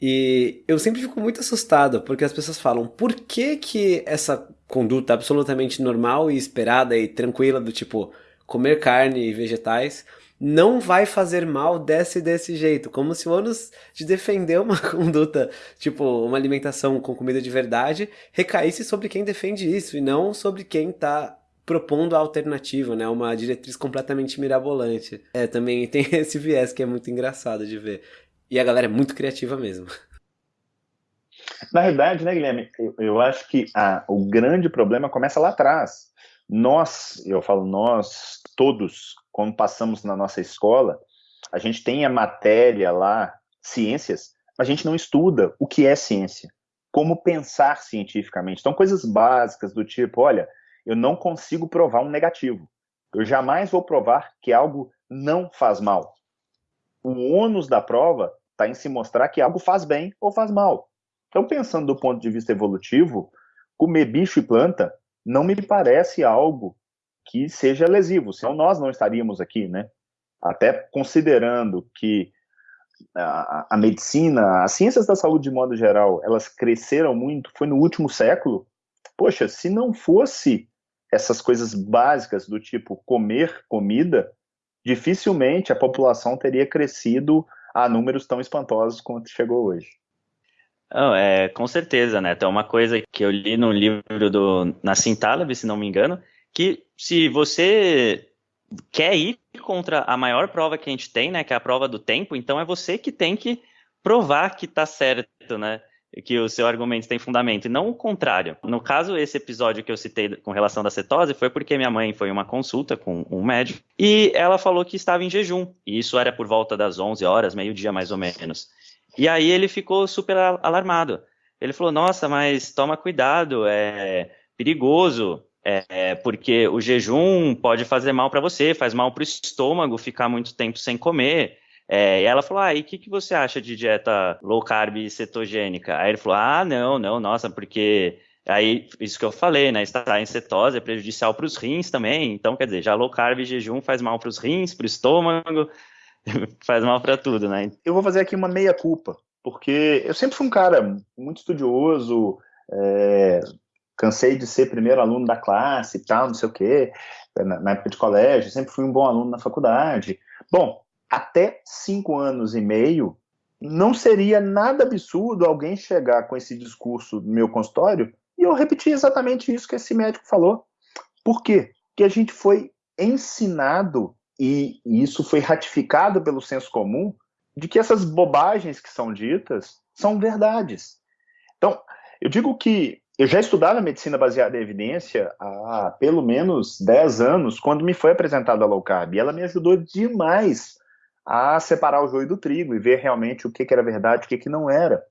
E eu sempre fico muito assustado, porque as pessoas falam, por que que essa conduta absolutamente normal e esperada e tranquila do tipo comer carne e vegetais não vai fazer mal desse desse jeito, como se o ônus de defender uma conduta, tipo, uma alimentação com comida de verdade, recaísse sobre quem defende isso e não sobre quem está propondo a alternativa, né? Uma diretriz completamente mirabolante. É, também tem esse viés que é muito engraçado de ver. E a galera é muito criativa mesmo. Na verdade, né, Guilherme, eu, eu acho que a, o grande problema começa lá atrás. Nós, eu falo nós, todos, quando passamos na nossa escola, a gente tem a matéria lá, ciências, mas a gente não estuda o que é ciência, como pensar cientificamente. Então, coisas básicas do tipo, olha, eu não consigo provar um negativo. Eu jamais vou provar que algo não faz mal. O ônus da prova está em se mostrar que algo faz bem ou faz mal. Então, pensando do ponto de vista evolutivo, comer bicho e planta não me parece algo que seja lesivo, senão nós não estaríamos aqui, né? Até considerando que a, a, medicina, as ciências da saúde de modo geral, elas cresceram muito, foi no último século. Poxa, se não fosse essas coisas básicas do tipo comer comida, dificilmente a população teria crescido a números tão espantosos quanto chegou hoje. Não, é, com certeza, né? Então, uma coisa que eu li no livro do Nassim Taleb, se não me engano, que se você quer ir contra a maior prova que a gente tem, né, que é a prova do tempo, então é você que tem que provar que está certo, né? Que o seu argumento tem fundamento, e não o contrário. No caso, esse episódio que eu citei com relação da cetose foi porque minha mãe foi uma consulta com um médico e ela falou que estava em jejum. E isso era por volta das 11 horas, meio-dia mais ou menos. E aí ele ficou super alarmado. Ele falou: Nossa, mas toma cuidado, é perigoso. É, porque o jejum pode fazer mal para você, faz mal para o estômago ficar muito tempo sem comer. É, e ela falou: Ah, e o que, que você acha de dieta low carb e cetogênica? Aí ele falou: Ah, não, não, nossa, porque aí isso que eu falei, né? Estar em cetose é prejudicial para os rins também. Então, quer dizer, já low carb e jejum faz mal para os rins, para o estômago, faz mal para tudo, né? Eu vou fazer aqui uma meia culpa, porque eu sempre fui um cara muito estudioso. É, cansei de ser primeiro aluno da classe e tal, não sei o quê, na, na, época de colégio, sempre fui um bom aluno na faculdade. Bom, até cinco anos e meio, não seria nada absurdo alguém chegar com esse discurso no meu consultório e eu repetir exatamente isso que esse médico falou. Por quê? Porque a gente foi ensinado, e isso foi ratificado pelo senso comum, de que essas bobagens que são ditas são verdades. Então, eu digo que eu já estudava medicina baseada em evidência há pelo menos 10 anos, quando me foi apresentada a low carb. E ela me ajudou demais a separar o joio do trigo e ver realmente o que, que era verdade o que, que não era.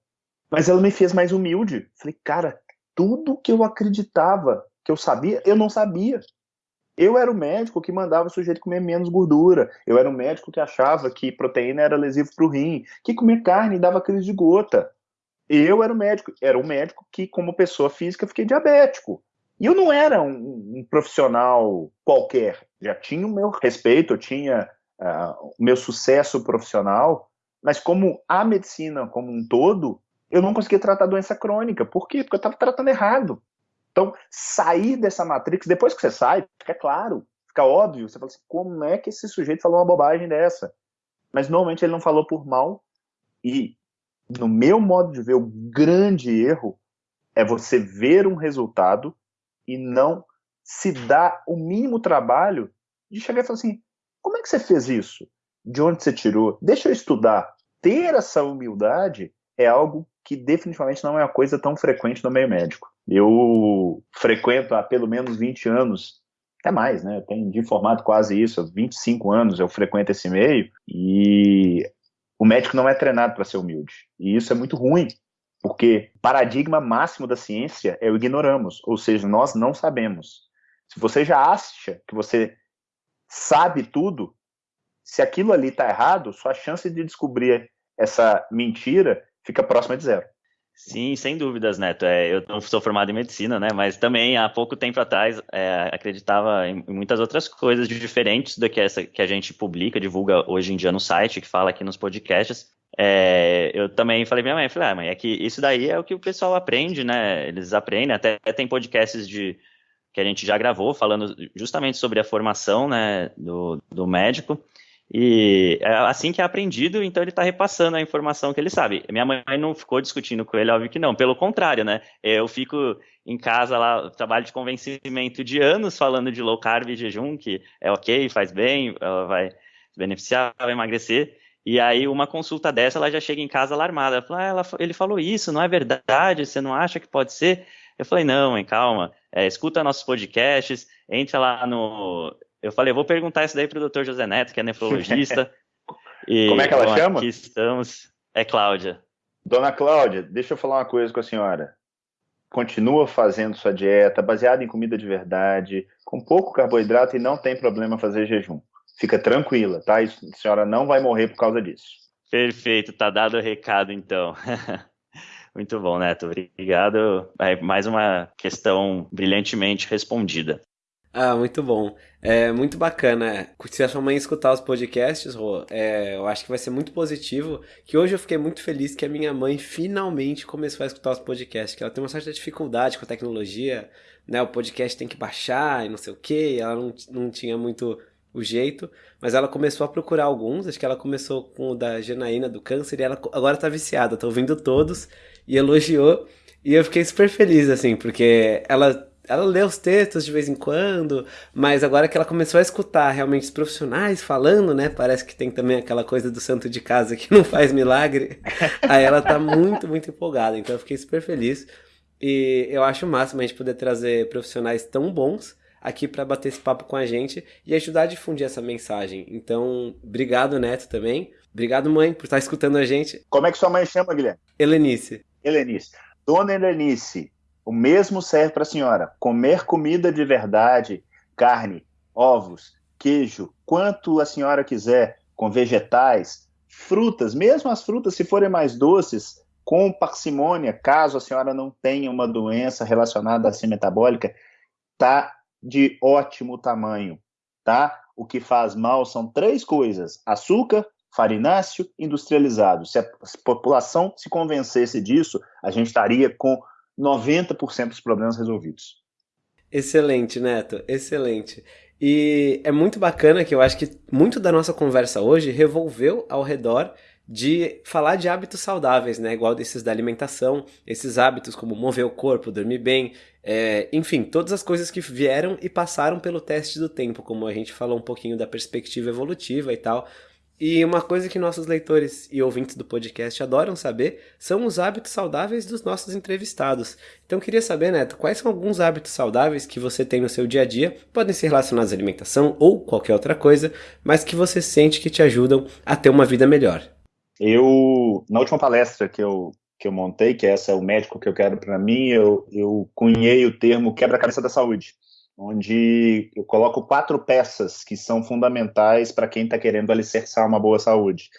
Mas ela me fez mais humilde. Falei, cara, tudo que eu acreditava que eu sabia, eu não sabia. Eu era o médico que mandava o sujeito comer menos gordura. Eu era o médico que achava que proteína era lesivo para o rim, que comer carne dava crise de gota. Eu era o médico, era o médico que, como pessoa física, fiquei diabético. E eu não era um, um profissional qualquer. Já tinha o meu respeito, eu tinha uh, meu sucesso profissional, mas como a medicina como um todo, eu não conseguia tratar doença crônica. Por quê? Porque eu estava tratando errado. Então, sair dessa matrix, depois que você sai, fica claro, fica óbvio, você fala assim, como é que esse sujeito falou uma bobagem dessa? Mas normalmente ele não falou por mal, e no meu modo de ver, o grande erro é você ver um resultado e não se dar o mínimo trabalho de chegar e falar assim, como é que você fez isso? De onde você tirou? Deixa eu estudar. Ter essa humildade é algo que definitivamente não é uma coisa tão frequente no meio médico. Eu frequento há pelo menos 20 anos, até mais, né? Eu tenho de formado quase isso, há 25 anos eu frequento esse meio e o médico não é treinado para ser humilde. E isso é muito ruim, porque o paradigma máximo da ciência é o ignoramos, ou seja, nós não sabemos. Se você já acha que você sabe tudo, se aquilo ali está errado, sua chance de descobrir essa mentira fica próxima de zero. Sim, sem dúvidas, Neto. É, eu não sou formado em medicina, né? Mas também há pouco tempo atrás é, acreditava em, muitas outras coisas diferentes do que essa que a gente publica, divulga hoje em dia no site, que fala aqui nos podcasts. É, eu também falei minha mãe, falei, ah, mãe, é que isso daí é o que o pessoal aprende, né? Eles aprendem, até tem podcasts de que a gente já gravou falando justamente sobre a formação, né, do, do médico. E é assim que é aprendido, então ele está repassando a informação que ele sabe. Minha mãe não ficou discutindo com ele, óbvio que não. Pelo contrário, né? Eu fico em casa lá, trabalho de convencimento de anos falando de low carb e jejum, que é ok, faz bem, ela vai se beneficiar, vai emagrecer. E aí, uma consulta dessa, ela já chega em casa alarmada. Ela fala, ah, ela, ele falou isso, não é verdade? Você não acha que pode ser? Eu falei, não, mãe, calma. É, escuta nossos podcasts, entra lá no eu falei, vou perguntar isso daí para o Dr. José Neto, que é nefrologista. e, Como é que ela bom, chama? Aqui estamos. É Cláudia. Dona Cláudia, deixa eu falar uma coisa com a senhora. Continua fazendo sua dieta baseada em comida de verdade, com pouco carboidrato e não tem problema fazer jejum. Fica tranquila, tá? A senhora não vai morrer por causa disso. Perfeito, tá dado o recado então. Muito bom, Neto. Obrigado. É mais uma questão brilhantemente respondida. Ah, muito bom. É muito bacana. Se a sua mãe escutar os podcasts, Rô, é, eu acho que vai ser muito positivo. Que hoje eu fiquei muito feliz que a minha mãe finalmente começou a escutar os podcasts. Que ela tem uma certa dificuldade com a tecnologia, né? O podcast tem que baixar e não sei o que. Ela não, não tinha muito o jeito, mas ela começou a procurar alguns. Acho que ela começou com o da Janaína do câncer e ela agora tá viciada. Tá ouvindo todos e elogiou. E eu fiquei super feliz, assim, porque ela ela lê os textos de vez em quando, mas agora que ela começou a escutar realmente os profissionais falando, né? Parece que tem também aquela coisa do santo de casa que não faz milagre. Aí ela tá muito, muito empolgada. Então eu fiquei super feliz. E eu acho o máximo a gente poder trazer profissionais tão bons aqui para bater esse papo com a gente e ajudar a difundir essa mensagem. Então, obrigado, Neto, também. Obrigado, mãe, por estar escutando a gente. Como é que sua mãe chama, Guilherme? Helenice. Helenice. Dona Helenice, o mesmo serve para a senhora. Comer comida de verdade, carne, ovos, queijo, quanto a senhora quiser, com vegetais, frutas, mesmo as frutas, se forem mais doces, com parcimônia, caso a senhora não tenha uma doença relacionada à ciência metabólica, tá de ótimo tamanho, tá? O que faz mal são três coisas: açúcar, farináceo, industrializado. Se a população se convencesse disso, a gente estaria com 90% dos problemas resolvidos. Excelente, Neto, excelente. E é muito bacana que eu acho que muito da nossa conversa hoje revolveu ao redor de falar de hábitos saudáveis, né? Igual desses da alimentação, esses hábitos como mover o corpo, dormir bem, é, enfim, todas as coisas que vieram e passaram pelo teste do tempo, como a gente falou um pouquinho da perspectiva evolutiva e tal. E uma coisa que nossos leitores e ouvintes do podcast adoram saber são os hábitos saudáveis dos nossos entrevistados. Então queria saber, Neto, quais são alguns hábitos saudáveis que você tem no seu dia a dia, podem ser relacionados à alimentação ou qualquer outra coisa, mas que você sente que te ajudam a ter uma vida melhor. Eu, na última palestra que eu, que eu montei, que essa é o médico que eu quero para mim, eu, eu cunhei o termo quebra-cabeça da saúde onde eu coloco quatro peças que são fundamentais para quem está querendo alicerçar uma boa saúde.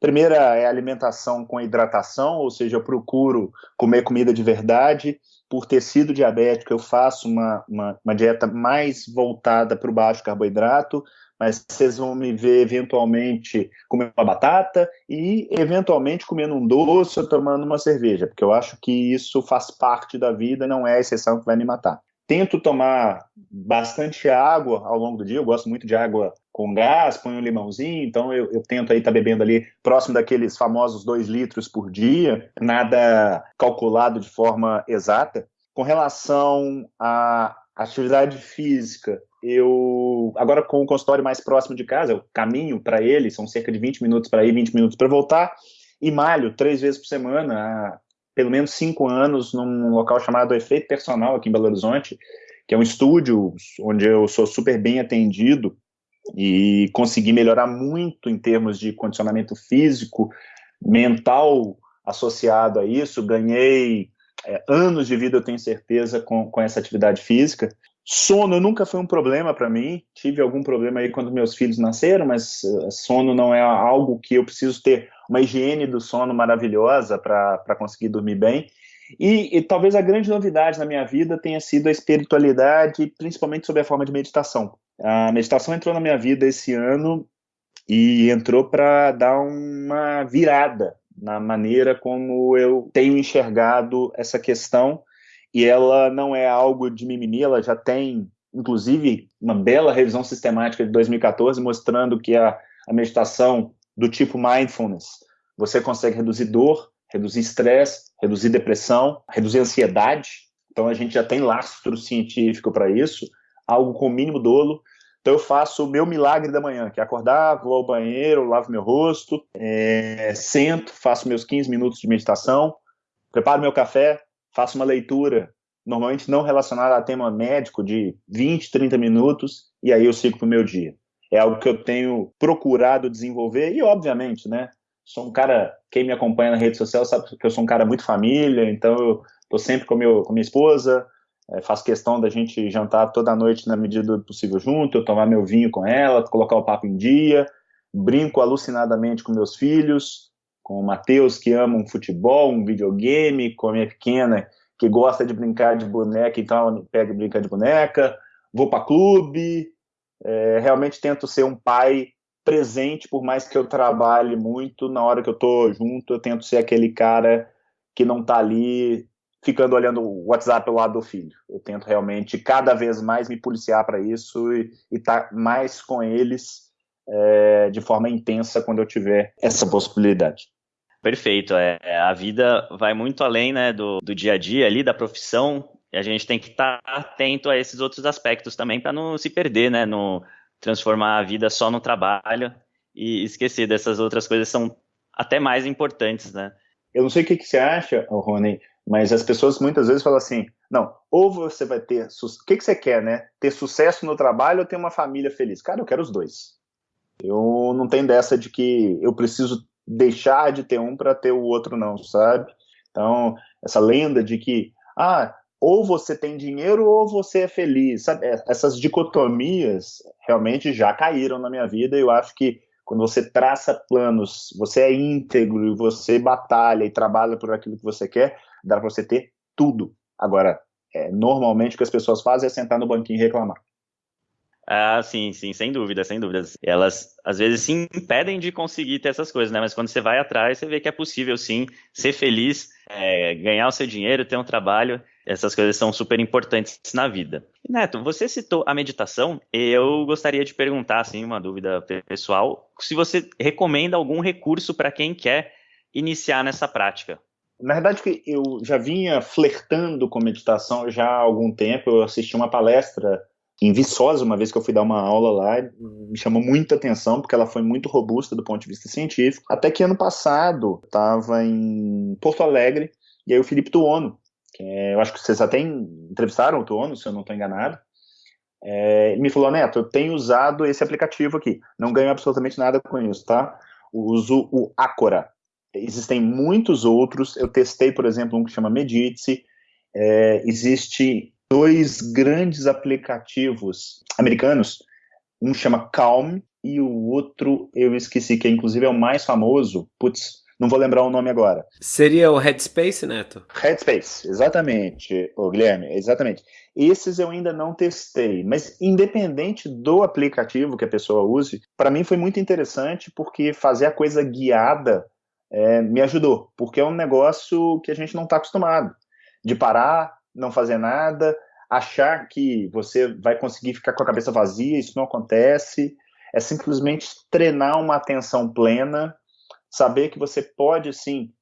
Primeira é alimentação com hidratação, ou seja, eu procuro comer comida de verdade. Por ter sido diabético, eu faço uma, uma, uma dieta mais voltada para o baixo carboidrato, mas vocês vão me ver eventualmente comendo uma batata e eventualmente comendo um doce ou tomando uma cerveja, porque eu acho que isso faz parte da vida, não é a exceção que vai me matar. Tento tomar bastante água ao longo do dia, eu gosto muito de água com gás, ponho um limãozinho, então eu, eu tento aí estar tá bebendo ali próximo daqueles famosos 2 litros por dia, nada calculado de forma exata. Com relação à atividade física, eu agora com o consultório mais próximo de casa, eu caminho para ele, são cerca de 20 minutos para ir, 20 minutos para voltar, e malho três vezes por semana pelo menos cinco anos num local chamado Efeito Personal aqui em Belo Horizonte, que é um estúdio onde eu sou super bem atendido e consegui melhorar muito em termos de condicionamento físico, mental associado a isso. Ganhei é, anos de vida, eu tenho certeza, com, com essa atividade física. Sono nunca foi um problema para mim. Tive algum problema aí quando meus filhos nasceram, mas uh, sono não é algo que eu preciso ter uma higiene do sono maravilhosa para conseguir dormir bem. E, e, talvez a grande novidade na minha vida tenha sido a espiritualidade, principalmente sob a forma de meditação. A meditação entrou na minha vida esse ano e entrou para dar uma virada na maneira como eu tenho enxergado essa questão e ela não é algo de mimimi, ela já tem, inclusive, uma bela revisão sistemática de 2014 mostrando que a, a meditação do tipo mindfulness, você consegue reduzir dor, reduzir estresse, reduzir depressão, reduzir ansiedade. Então a gente já tem lastro científico para isso, algo com mínimo dolo. Então eu faço o meu milagre da manhã, que é acordar, vou ao banheiro, lavo meu rosto, é, sento, faço meus 15 minutos de meditação, preparo meu café, faço uma leitura, normalmente não relacionada a tema médico, de 20, 30 minutos, e aí eu sigo para o meu dia. É algo que eu tenho procurado desenvolver, e obviamente, né, sou um cara, quem me acompanha na rede social sabe que eu sou um cara muito família, então eu tô sempre com, meu, com minha esposa, é, faço questão da gente jantar toda noite na medida do possível junto, eu tomar meu vinho com ela, colocar o papo em dia, brinco alucinadamente com meus filhos, com o Matheus, que ama um futebol, um videogame, com a minha pequena, que gosta de brincar de boneca, então pega e brinca de boneca, vou para clube, é, realmente tento ser um pai presente, por mais que eu trabalhe muito, na hora que eu estou junto, eu tento ser aquele cara que não está ali ficando olhando o WhatsApp ao lado do filho. Eu tento realmente cada vez mais me policiar para isso e estar tá mais com eles é, de forma intensa quando eu tiver essa possibilidade. Perfeito. É, a vida vai muito além né, do, do dia a dia ali, da profissão, e a gente tem que estar tá atento a esses outros aspectos também para não se perder, né? No transformar a vida só no trabalho e esquecer dessas outras coisas são até mais importantes, né? Eu não sei o que, que você acha, Rony, mas as pessoas muitas vezes falam assim: não, ou você vai ter. O que, que você quer, né? Ter sucesso no trabalho ou ter uma família feliz? Cara, eu quero os dois. Eu não tenho dessa de que eu preciso deixar de ter um para ter o outro, não, sabe? Então, essa lenda de que, ah, ou você tem dinheiro ou você é feliz, sabe? É, essas dicotomias realmente já caíram na minha vida e eu acho que quando você traça planos, você é íntegro, você batalha e trabalha por aquilo que você quer, dá para você ter tudo. Agora, é, normalmente o que as pessoas fazem é sentar no banquinho e reclamar. Ah, sim, sim, sem dúvida, sem dúvidas. Elas às vezes se impedem de conseguir ter essas coisas, né? Mas quando você vai atrás, você vê que é possível sim ser feliz é, ganhar o seu dinheiro, ter um trabalho, essas coisas são super importantes na vida. Neto, você citou a meditação, eu gostaria de perguntar, assim, uma dúvida pessoal, se você recomenda algum recurso para quem quer iniciar nessa prática. Na verdade, eu já vinha flertando com meditação já há algum tempo. Eu assisti uma palestra em Viçosa, uma vez que eu fui dar uma aula lá, me chamou muita atenção, porque ela foi muito robusta do ponto de vista científico. Até que ano passado, estava em Porto Alegre, e aí o Felipe Tuono, que é, eu acho que vocês até entrevistaram o Tuono, se eu não estou enganado, é, me falou, Neto, eu tenho usado esse aplicativo aqui, não ganho absolutamente nada com isso, tá? uso o Acora. Existem muitos outros, eu testei, por exemplo, um que chama Medite, é, existe dois grandes aplicativos americanos, um chama Calm e o outro eu esqueci, que inclusive é o mais famoso, putz, não vou lembrar o nome agora. Seria o Headspace, Neto? Headspace, exatamente, ô Guilherme, exatamente. Esses eu ainda não testei, mas independente do aplicativo que a pessoa use, para mim foi muito interessante porque fazer a coisa guiada é, me ajudou, porque é um negócio que a gente não está acostumado, de parar, não fazer nada, achar que você vai conseguir ficar com a cabeça vazia, isso não acontece. É simplesmente treinar uma atenção plena, saber que você pode, sim,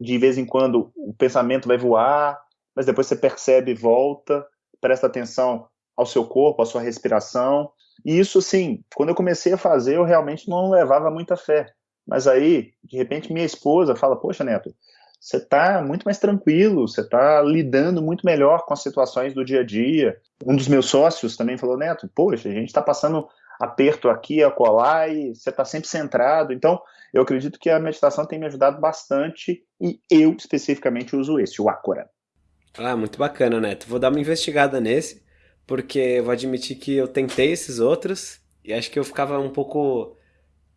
de vez em quando o pensamento vai voar, mas depois você percebe e volta, presta atenção ao seu corpo, à sua respiração. E isso, sim, quando eu comecei a fazer, eu realmente não levava muita fé. Mas aí, de repente, minha esposa fala: Poxa, Neto, você está muito mais tranquilo, você está lidando muito melhor com as situações do dia a dia. Um dos meus sócios também falou, Neto, poxa, a gente está passando aperto aqui, acolá, e você está sempre centrado. Então, eu acredito que a meditação tem me ajudado bastante e eu especificamente uso esse, o Acora. Ah, muito bacana, Neto. Vou dar uma investigada nesse, porque eu vou admitir que eu tentei esses outros e acho que eu ficava um pouco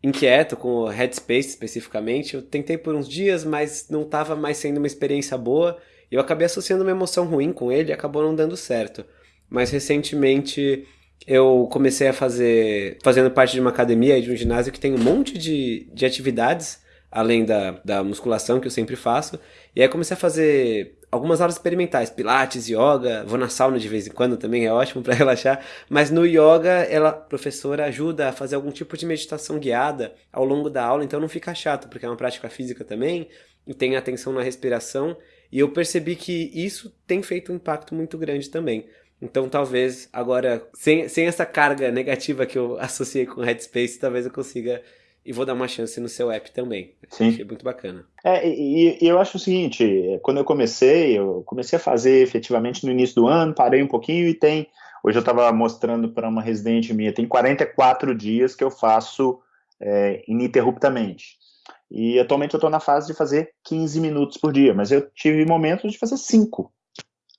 inquieto com o Headspace especificamente. Eu tentei por uns dias, mas não estava mais sendo uma experiência boa. Eu acabei associando uma emoção ruim com ele e acabou não dando certo. Mas recentemente eu comecei a fazer, fazendo parte de uma academia e de um ginásio que tem um monte de, de atividades, além da, da musculação que eu sempre faço. E aí comecei a fazer algumas aulas experimentais, pilates, yoga, vou na sauna de vez em quando também, é ótimo para relaxar, mas no yoga ela, a professora ajuda a fazer algum tipo de meditação guiada ao longo da aula, então não fica chato, porque é uma prática física também, e tem atenção na respiração, e eu percebi que isso tem feito um impacto muito grande também. Então talvez agora, sem, sem essa carga negativa que eu associei com Headspace, talvez eu consiga e vou dar uma chance no seu app também. Sim. Achei muito bacana. É, e, e, eu acho o seguinte, quando eu comecei, eu comecei a fazer efetivamente no início do ano, parei um pouquinho e tem, hoje eu estava mostrando para uma residente minha, tem 44 dias que eu faço é, ininterruptamente. E atualmente eu estou na fase de fazer 15 minutos por dia, mas eu tive momentos de fazer 5.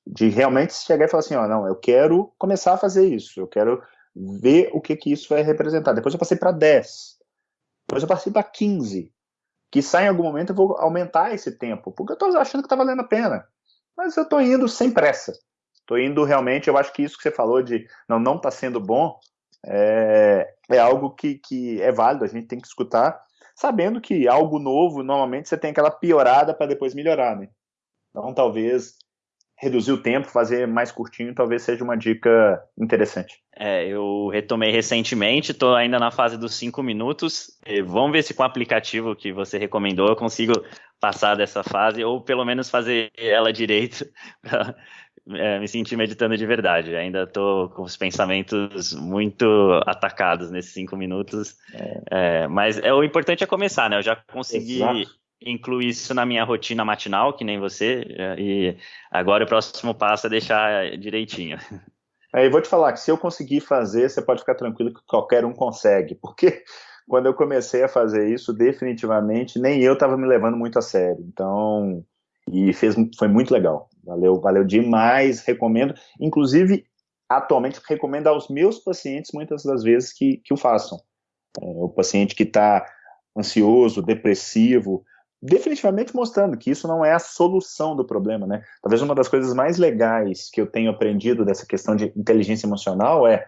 De realmente chegar e falar assim, ó, não, eu quero começar a fazer isso, eu quero ver o que que isso vai representar. Depois eu passei para 10 depois eu passei para 15. Que sai em algum momento eu vou aumentar esse tempo, porque eu estou achando que está valendo a pena. Mas eu estou indo sem pressa. Estou indo realmente, eu acho que isso que você falou de não não está sendo bom é, é algo que, que é válido, a gente tem que escutar, sabendo que algo novo, normalmente você tem aquela piorada para depois melhorar, né? Então talvez reduzir o tempo, fazer mais curtinho, talvez seja uma dica interessante. É, eu retomei recentemente, estou ainda na fase dos cinco minutos. Vamos ver se com o aplicativo que você recomendou eu consigo passar dessa fase, ou pelo menos fazer ela direito, para é, me sentir meditando de verdade. Ainda estou com os pensamentos muito atacados nesses cinco minutos. É. É, mas é, o importante é começar, né? Eu já consegui. Exato incluir isso na minha rotina matinal, que nem você, e agora o próximo passo é deixar direitinho. Aí vou te falar que se eu conseguir fazer, você pode ficar tranquilo que qualquer um consegue, porque quando eu comecei a fazer isso, definitivamente nem eu estava me levando muito a sério. Então, e fez, foi muito legal. Valeu, valeu demais, recomendo. Inclusive, atualmente recomendo aos meus pacientes muitas das vezes que, que o façam. É, o paciente que está ansioso, depressivo, definitivamente mostrando que isso não é a solução do problema, né? Talvez uma das coisas mais legais que eu tenho aprendido dessa questão de inteligência emocional é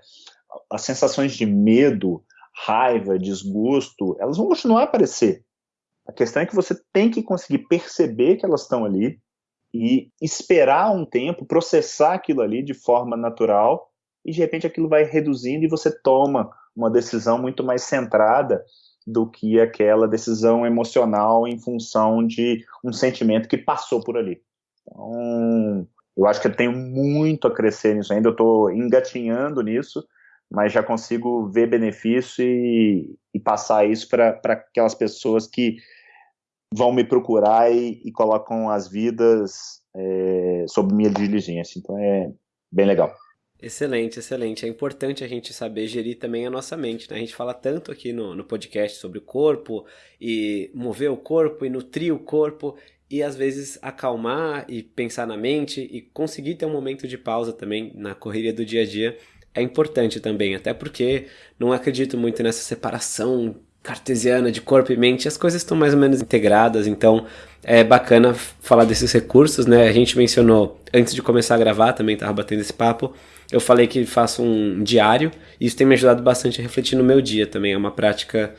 as sensações de medo, raiva, desgosto, elas vão continuar a aparecer. A questão é que você tem que conseguir perceber que elas estão ali, e esperar um tempo, processar aquilo ali de forma natural e de repente aquilo vai reduzindo e você toma uma decisão muito mais centrada do que aquela decisão emocional em função de um sentimento que passou por ali. Então, eu acho que eu tenho muito a crescer nisso ainda, eu estou engatinhando nisso, mas já consigo ver benefício e, e passar isso para aquelas pessoas que vão me procurar e, e colocam as vidas é, sob minha diligência. Então é bem legal. Excelente, excelente. É importante a gente saber gerir também a nossa mente. Né? A gente fala tanto aqui no, no podcast sobre o corpo e mover o corpo e nutrir o corpo e às vezes acalmar e pensar na mente e conseguir ter um momento de pausa também na correria do dia a dia é importante também, até porque não acredito muito nessa separação cartesiana de corpo e mente, as coisas estão mais ou menos integradas, então é bacana falar desses recursos, né? A gente mencionou antes de começar a gravar, também estava batendo esse papo, eu falei que faço um diário, e isso tem me ajudado bastante a refletir no meu dia também, é uma prática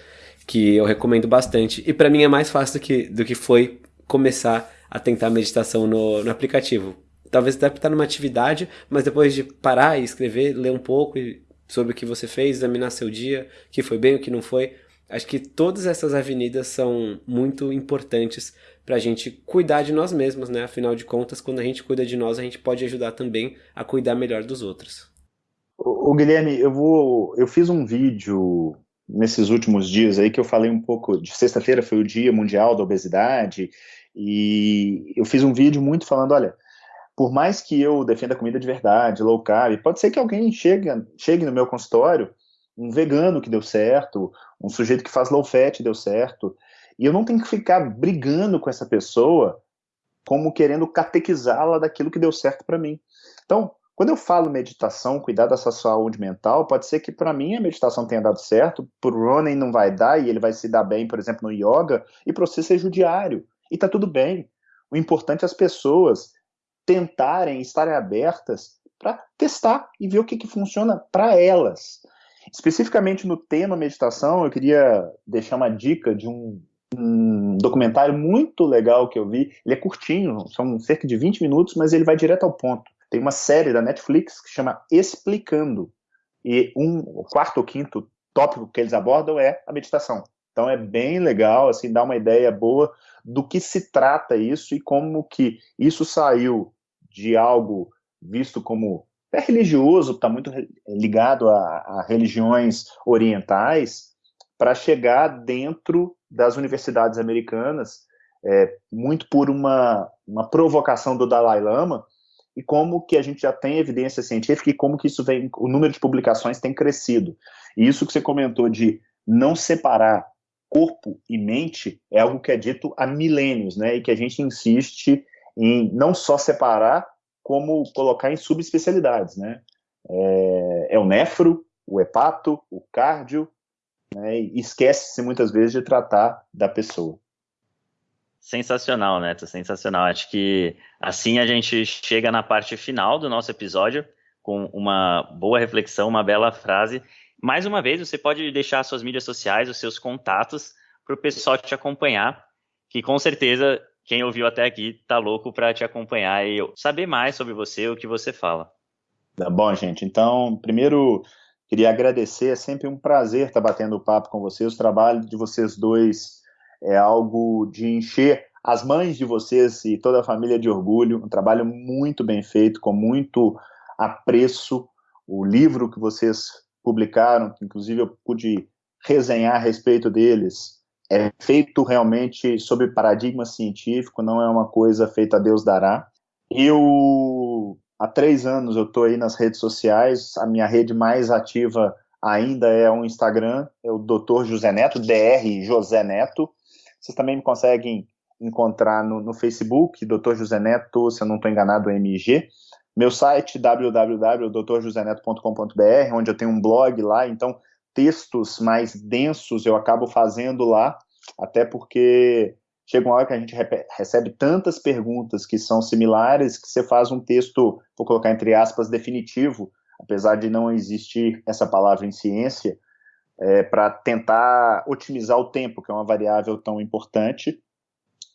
que eu recomendo bastante, e para mim é mais fácil do que, do que foi começar a tentar meditação no, no aplicativo. Talvez deve estar numa atividade, mas depois de parar e escrever, ler um pouco sobre o que você fez, examinar seu dia, o que foi bem, o que não foi, Acho que todas essas avenidas são muito importantes para a gente cuidar de nós mesmos, né? Afinal de contas, quando a gente cuida de nós, a gente pode ajudar também a cuidar melhor dos outros. O, Guilherme, eu vou, eu fiz um vídeo nesses últimos dias aí que eu falei um pouco de sexta-feira foi o Dia Mundial da Obesidade e eu fiz um vídeo muito falando, olha, por mais que eu defenda comida de verdade, low carb, pode ser que alguém chegue, chegue no meu consultório um vegano que deu certo, um sujeito que faz low fat deu certo, e eu não tenho que ficar brigando com essa pessoa como querendo catequizá-la daquilo que deu certo para mim. Então, quando eu falo meditação, cuidar da sua saúde mental, pode ser que para mim a meditação tenha dado certo, para o Ronan não vai dar e ele vai se dar bem, por exemplo, no yoga, e para você seja o diário. E tá tudo bem. O importante é as pessoas tentarem, estarem abertas para testar e ver o que, que funciona para elas. Especificamente no tema meditação, eu queria deixar uma dica de um, um, documentário muito legal que eu vi. Ele é curtinho, são cerca de 20 minutos, mas ele vai direto ao ponto. Tem uma série da Netflix que chama Explicando. E um, o quarto ou quinto tópico que eles abordam é a meditação. Então é bem legal, assim, dá uma ideia boa do que se trata isso e como que isso saiu de algo visto como é religioso, está muito ligado a, a religiões orientais, para chegar dentro das universidades americanas, é, muito por uma, uma provocação do Dalai Lama, e como que a gente já tem evidência científica e como que isso vem, o número de publicações tem crescido. E isso que você comentou de não separar corpo e mente é algo que é dito há milênios, né? E que a gente insiste em não só separar, como colocar em subespecialidades, né? É, é o nefro, o hepato, o cardio, né? E esquece-se muitas vezes de tratar da pessoa. Sensacional, Neto, sensacional. Acho que assim a gente chega na parte final do nosso episódio com uma boa reflexão, uma bela frase. Mais uma vez, você pode deixar suas mídias sociais, os seus contatos para o pessoal te acompanhar, que com certeza quem ouviu até aqui tá louco para te acompanhar e saber mais sobre você, o que você fala. Tá bom, gente. Então, primeiro, queria agradecer. É sempre um prazer estar batendo papo com vocês. O trabalho de vocês dois é algo de encher as mães de vocês e toda a família de orgulho. Um trabalho muito bem feito, com muito apreço. O livro que vocês publicaram, que inclusive eu pude resenhar a respeito deles, é feito realmente sob paradigma científico, não é uma coisa feita a Deus dará. Eu, há três anos, eu estou aí nas redes sociais, a minha rede mais ativa ainda é o Instagram, é o Dr. José Neto, DR José Neto. Vocês também me conseguem encontrar no, no Facebook, Dr. José Neto, se eu não estou enganado, MG. Meu site, www.drjoseneto.com.br, onde eu tenho um blog lá, então textos mais densos eu acabo fazendo lá, até porque chega uma hora que a gente recebe tantas perguntas que são similares que você faz um texto, vou colocar entre aspas, definitivo, apesar de não existir essa palavra em ciência, é, para tentar otimizar o tempo, que é uma variável tão importante.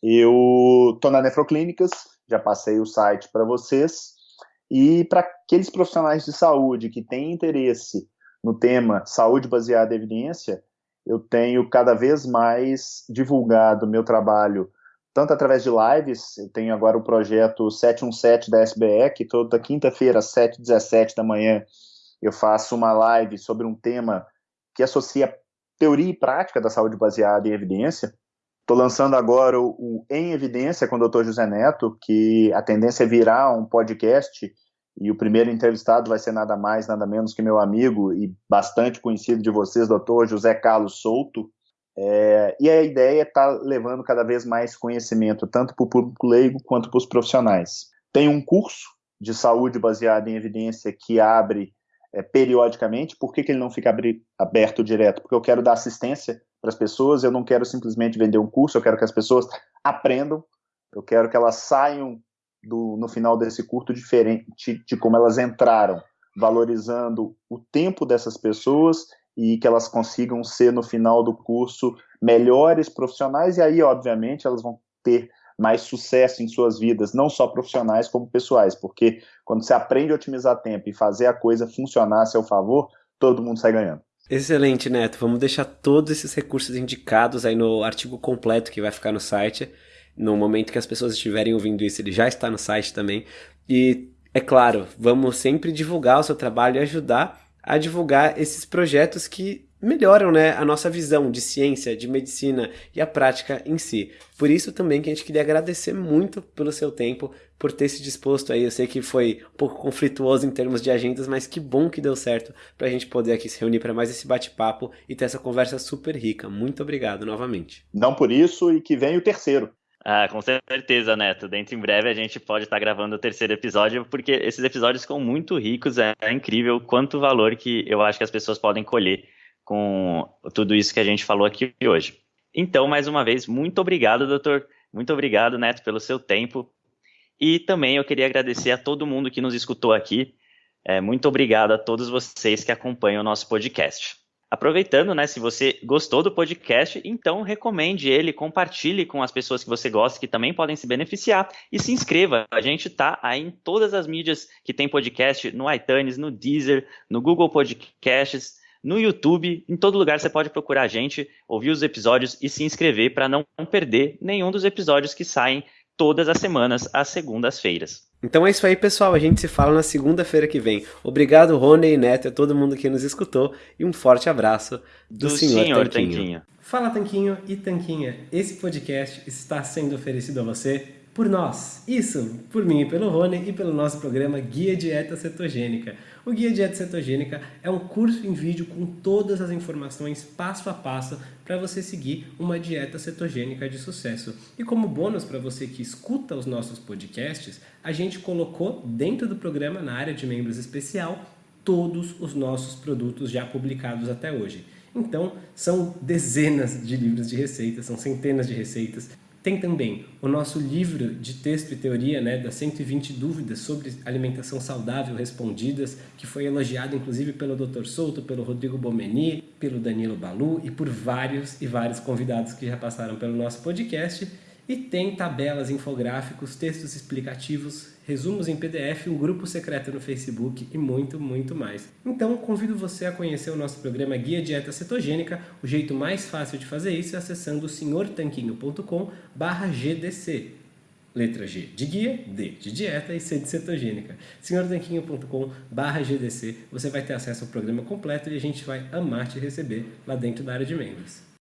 Eu estou na Nefroclínicas, já passei o site para vocês. E para aqueles profissionais de saúde que têm interesse no tema saúde baseada em evidência, eu tenho cada vez mais divulgado meu trabalho, tanto através de lives, eu tenho agora o projeto 717 da SBE, que toda quinta-feira, às 7h17 da manhã, eu faço uma live sobre um tema que associa teoria e prática da saúde baseada em evidência. Estou lançando agora o, o, Em Evidência com o Dr. José Neto, que a tendência é virar um podcast, e o primeiro entrevistado vai ser nada mais, nada menos que meu amigo e bastante conhecido de vocês, Dr. José Carlos Souto. É, e a ideia é estar tá levando cada vez mais conhecimento, tanto para o público leigo quanto para os profissionais. Tem um curso de saúde baseado em evidência que abre é, periodicamente. Por que, que ele não fica abri, aberto direto? Porque eu quero dar assistência para as pessoas, eu não quero simplesmente vender um curso, eu quero que as pessoas aprendam, eu quero que elas saiam do, no final desse curso diferente de como elas entraram, valorizando o tempo dessas pessoas e que elas consigam ser no final do curso melhores profissionais e aí, obviamente, elas vão ter mais sucesso em suas vidas, não só profissionais como pessoais, porque quando você aprende a otimizar tempo e fazer a coisa funcionar a seu favor, todo mundo sai ganhando. Excelente, Neto. Vamos deixar todos esses recursos indicados aí no artigo completo que vai ficar no site. No momento que as pessoas estiverem ouvindo isso, ele já está no site também. E, é claro, vamos sempre divulgar o seu trabalho e ajudar a divulgar esses projetos que melhoram né, a nossa visão de ciência, de medicina e a prática em si. Por isso também que a gente queria agradecer muito pelo seu tempo, por ter se disposto aí. Eu sei que foi um pouco conflituoso em termos de agendas, mas que bom que deu certo para a gente poder aqui se reunir para mais esse bate-papo e ter essa conversa super rica. Muito obrigado novamente. Não por isso e que vem o terceiro. Ah, com certeza, Neto. Dentro em breve a gente pode estar gravando o terceiro episódio, porque esses episódios ficam muito ricos. É, é incrível quanto valor que eu acho que as pessoas podem colher com tudo isso que a gente falou aqui hoje. Então, mais uma vez, muito obrigado, doutor. Muito obrigado, Neto, pelo seu tempo. E também eu queria agradecer a todo mundo que nos escutou aqui. É, muito obrigado a todos vocês que acompanham o nosso podcast. Aproveitando, né, se você gostou do podcast, então recomende ele, compartilhe com as pessoas que você gosta, que também podem se beneficiar, e se inscreva. A gente está aí em todas as mídias que tem podcast, no iTunes, no Deezer, no Google Podcasts, no YouTube, em todo lugar você pode procurar a gente, ouvir os episódios e se inscrever para não perder nenhum dos episódios que saem todas as semanas, às segundas-feiras. Então é isso aí, pessoal. A gente se fala na segunda-feira que vem. Obrigado, Rony e Neto, a todo mundo que nos escutou e um forte abraço do, do senhor, senhor Tanquinho. Tanquinho. Fala, Tanquinho e Tanquinha. Esse podcast está sendo oferecido a você por nós. Isso, por mim e pelo Rony e pelo nosso programa Guia Dieta Cetogênica. O Guia Dieta Cetogênica é um curso em vídeo com todas as informações passo a passo para você seguir uma dieta cetogênica de sucesso. E como bônus para você que escuta os nossos podcasts, a gente colocou dentro do programa, na área de membros especial, todos os nossos produtos já publicados até hoje. Então, são dezenas de livros de receitas, são centenas de receitas tem também o nosso livro de texto e teoria, né, das 120 dúvidas sobre alimentação saudável respondidas, que foi elogiado inclusive pelo Dr. Souto, pelo Rodrigo Bomeni, pelo Danilo Balu e por vários e vários convidados que já passaram pelo nosso podcast. E tem tabelas, infográficos, textos explicativos, resumos em PDF, um grupo secreto no Facebook e muito, muito mais. Então, convido você a conhecer o nosso programa Guia Dieta Cetogênica. O jeito mais fácil de fazer isso é acessando senhortanquinho.com GDC. Letra G de guia, D de dieta e C de cetogênica. senhortanquinho.com GDC. Você vai ter acesso ao programa completo e a gente vai amar te receber lá dentro da área de membros.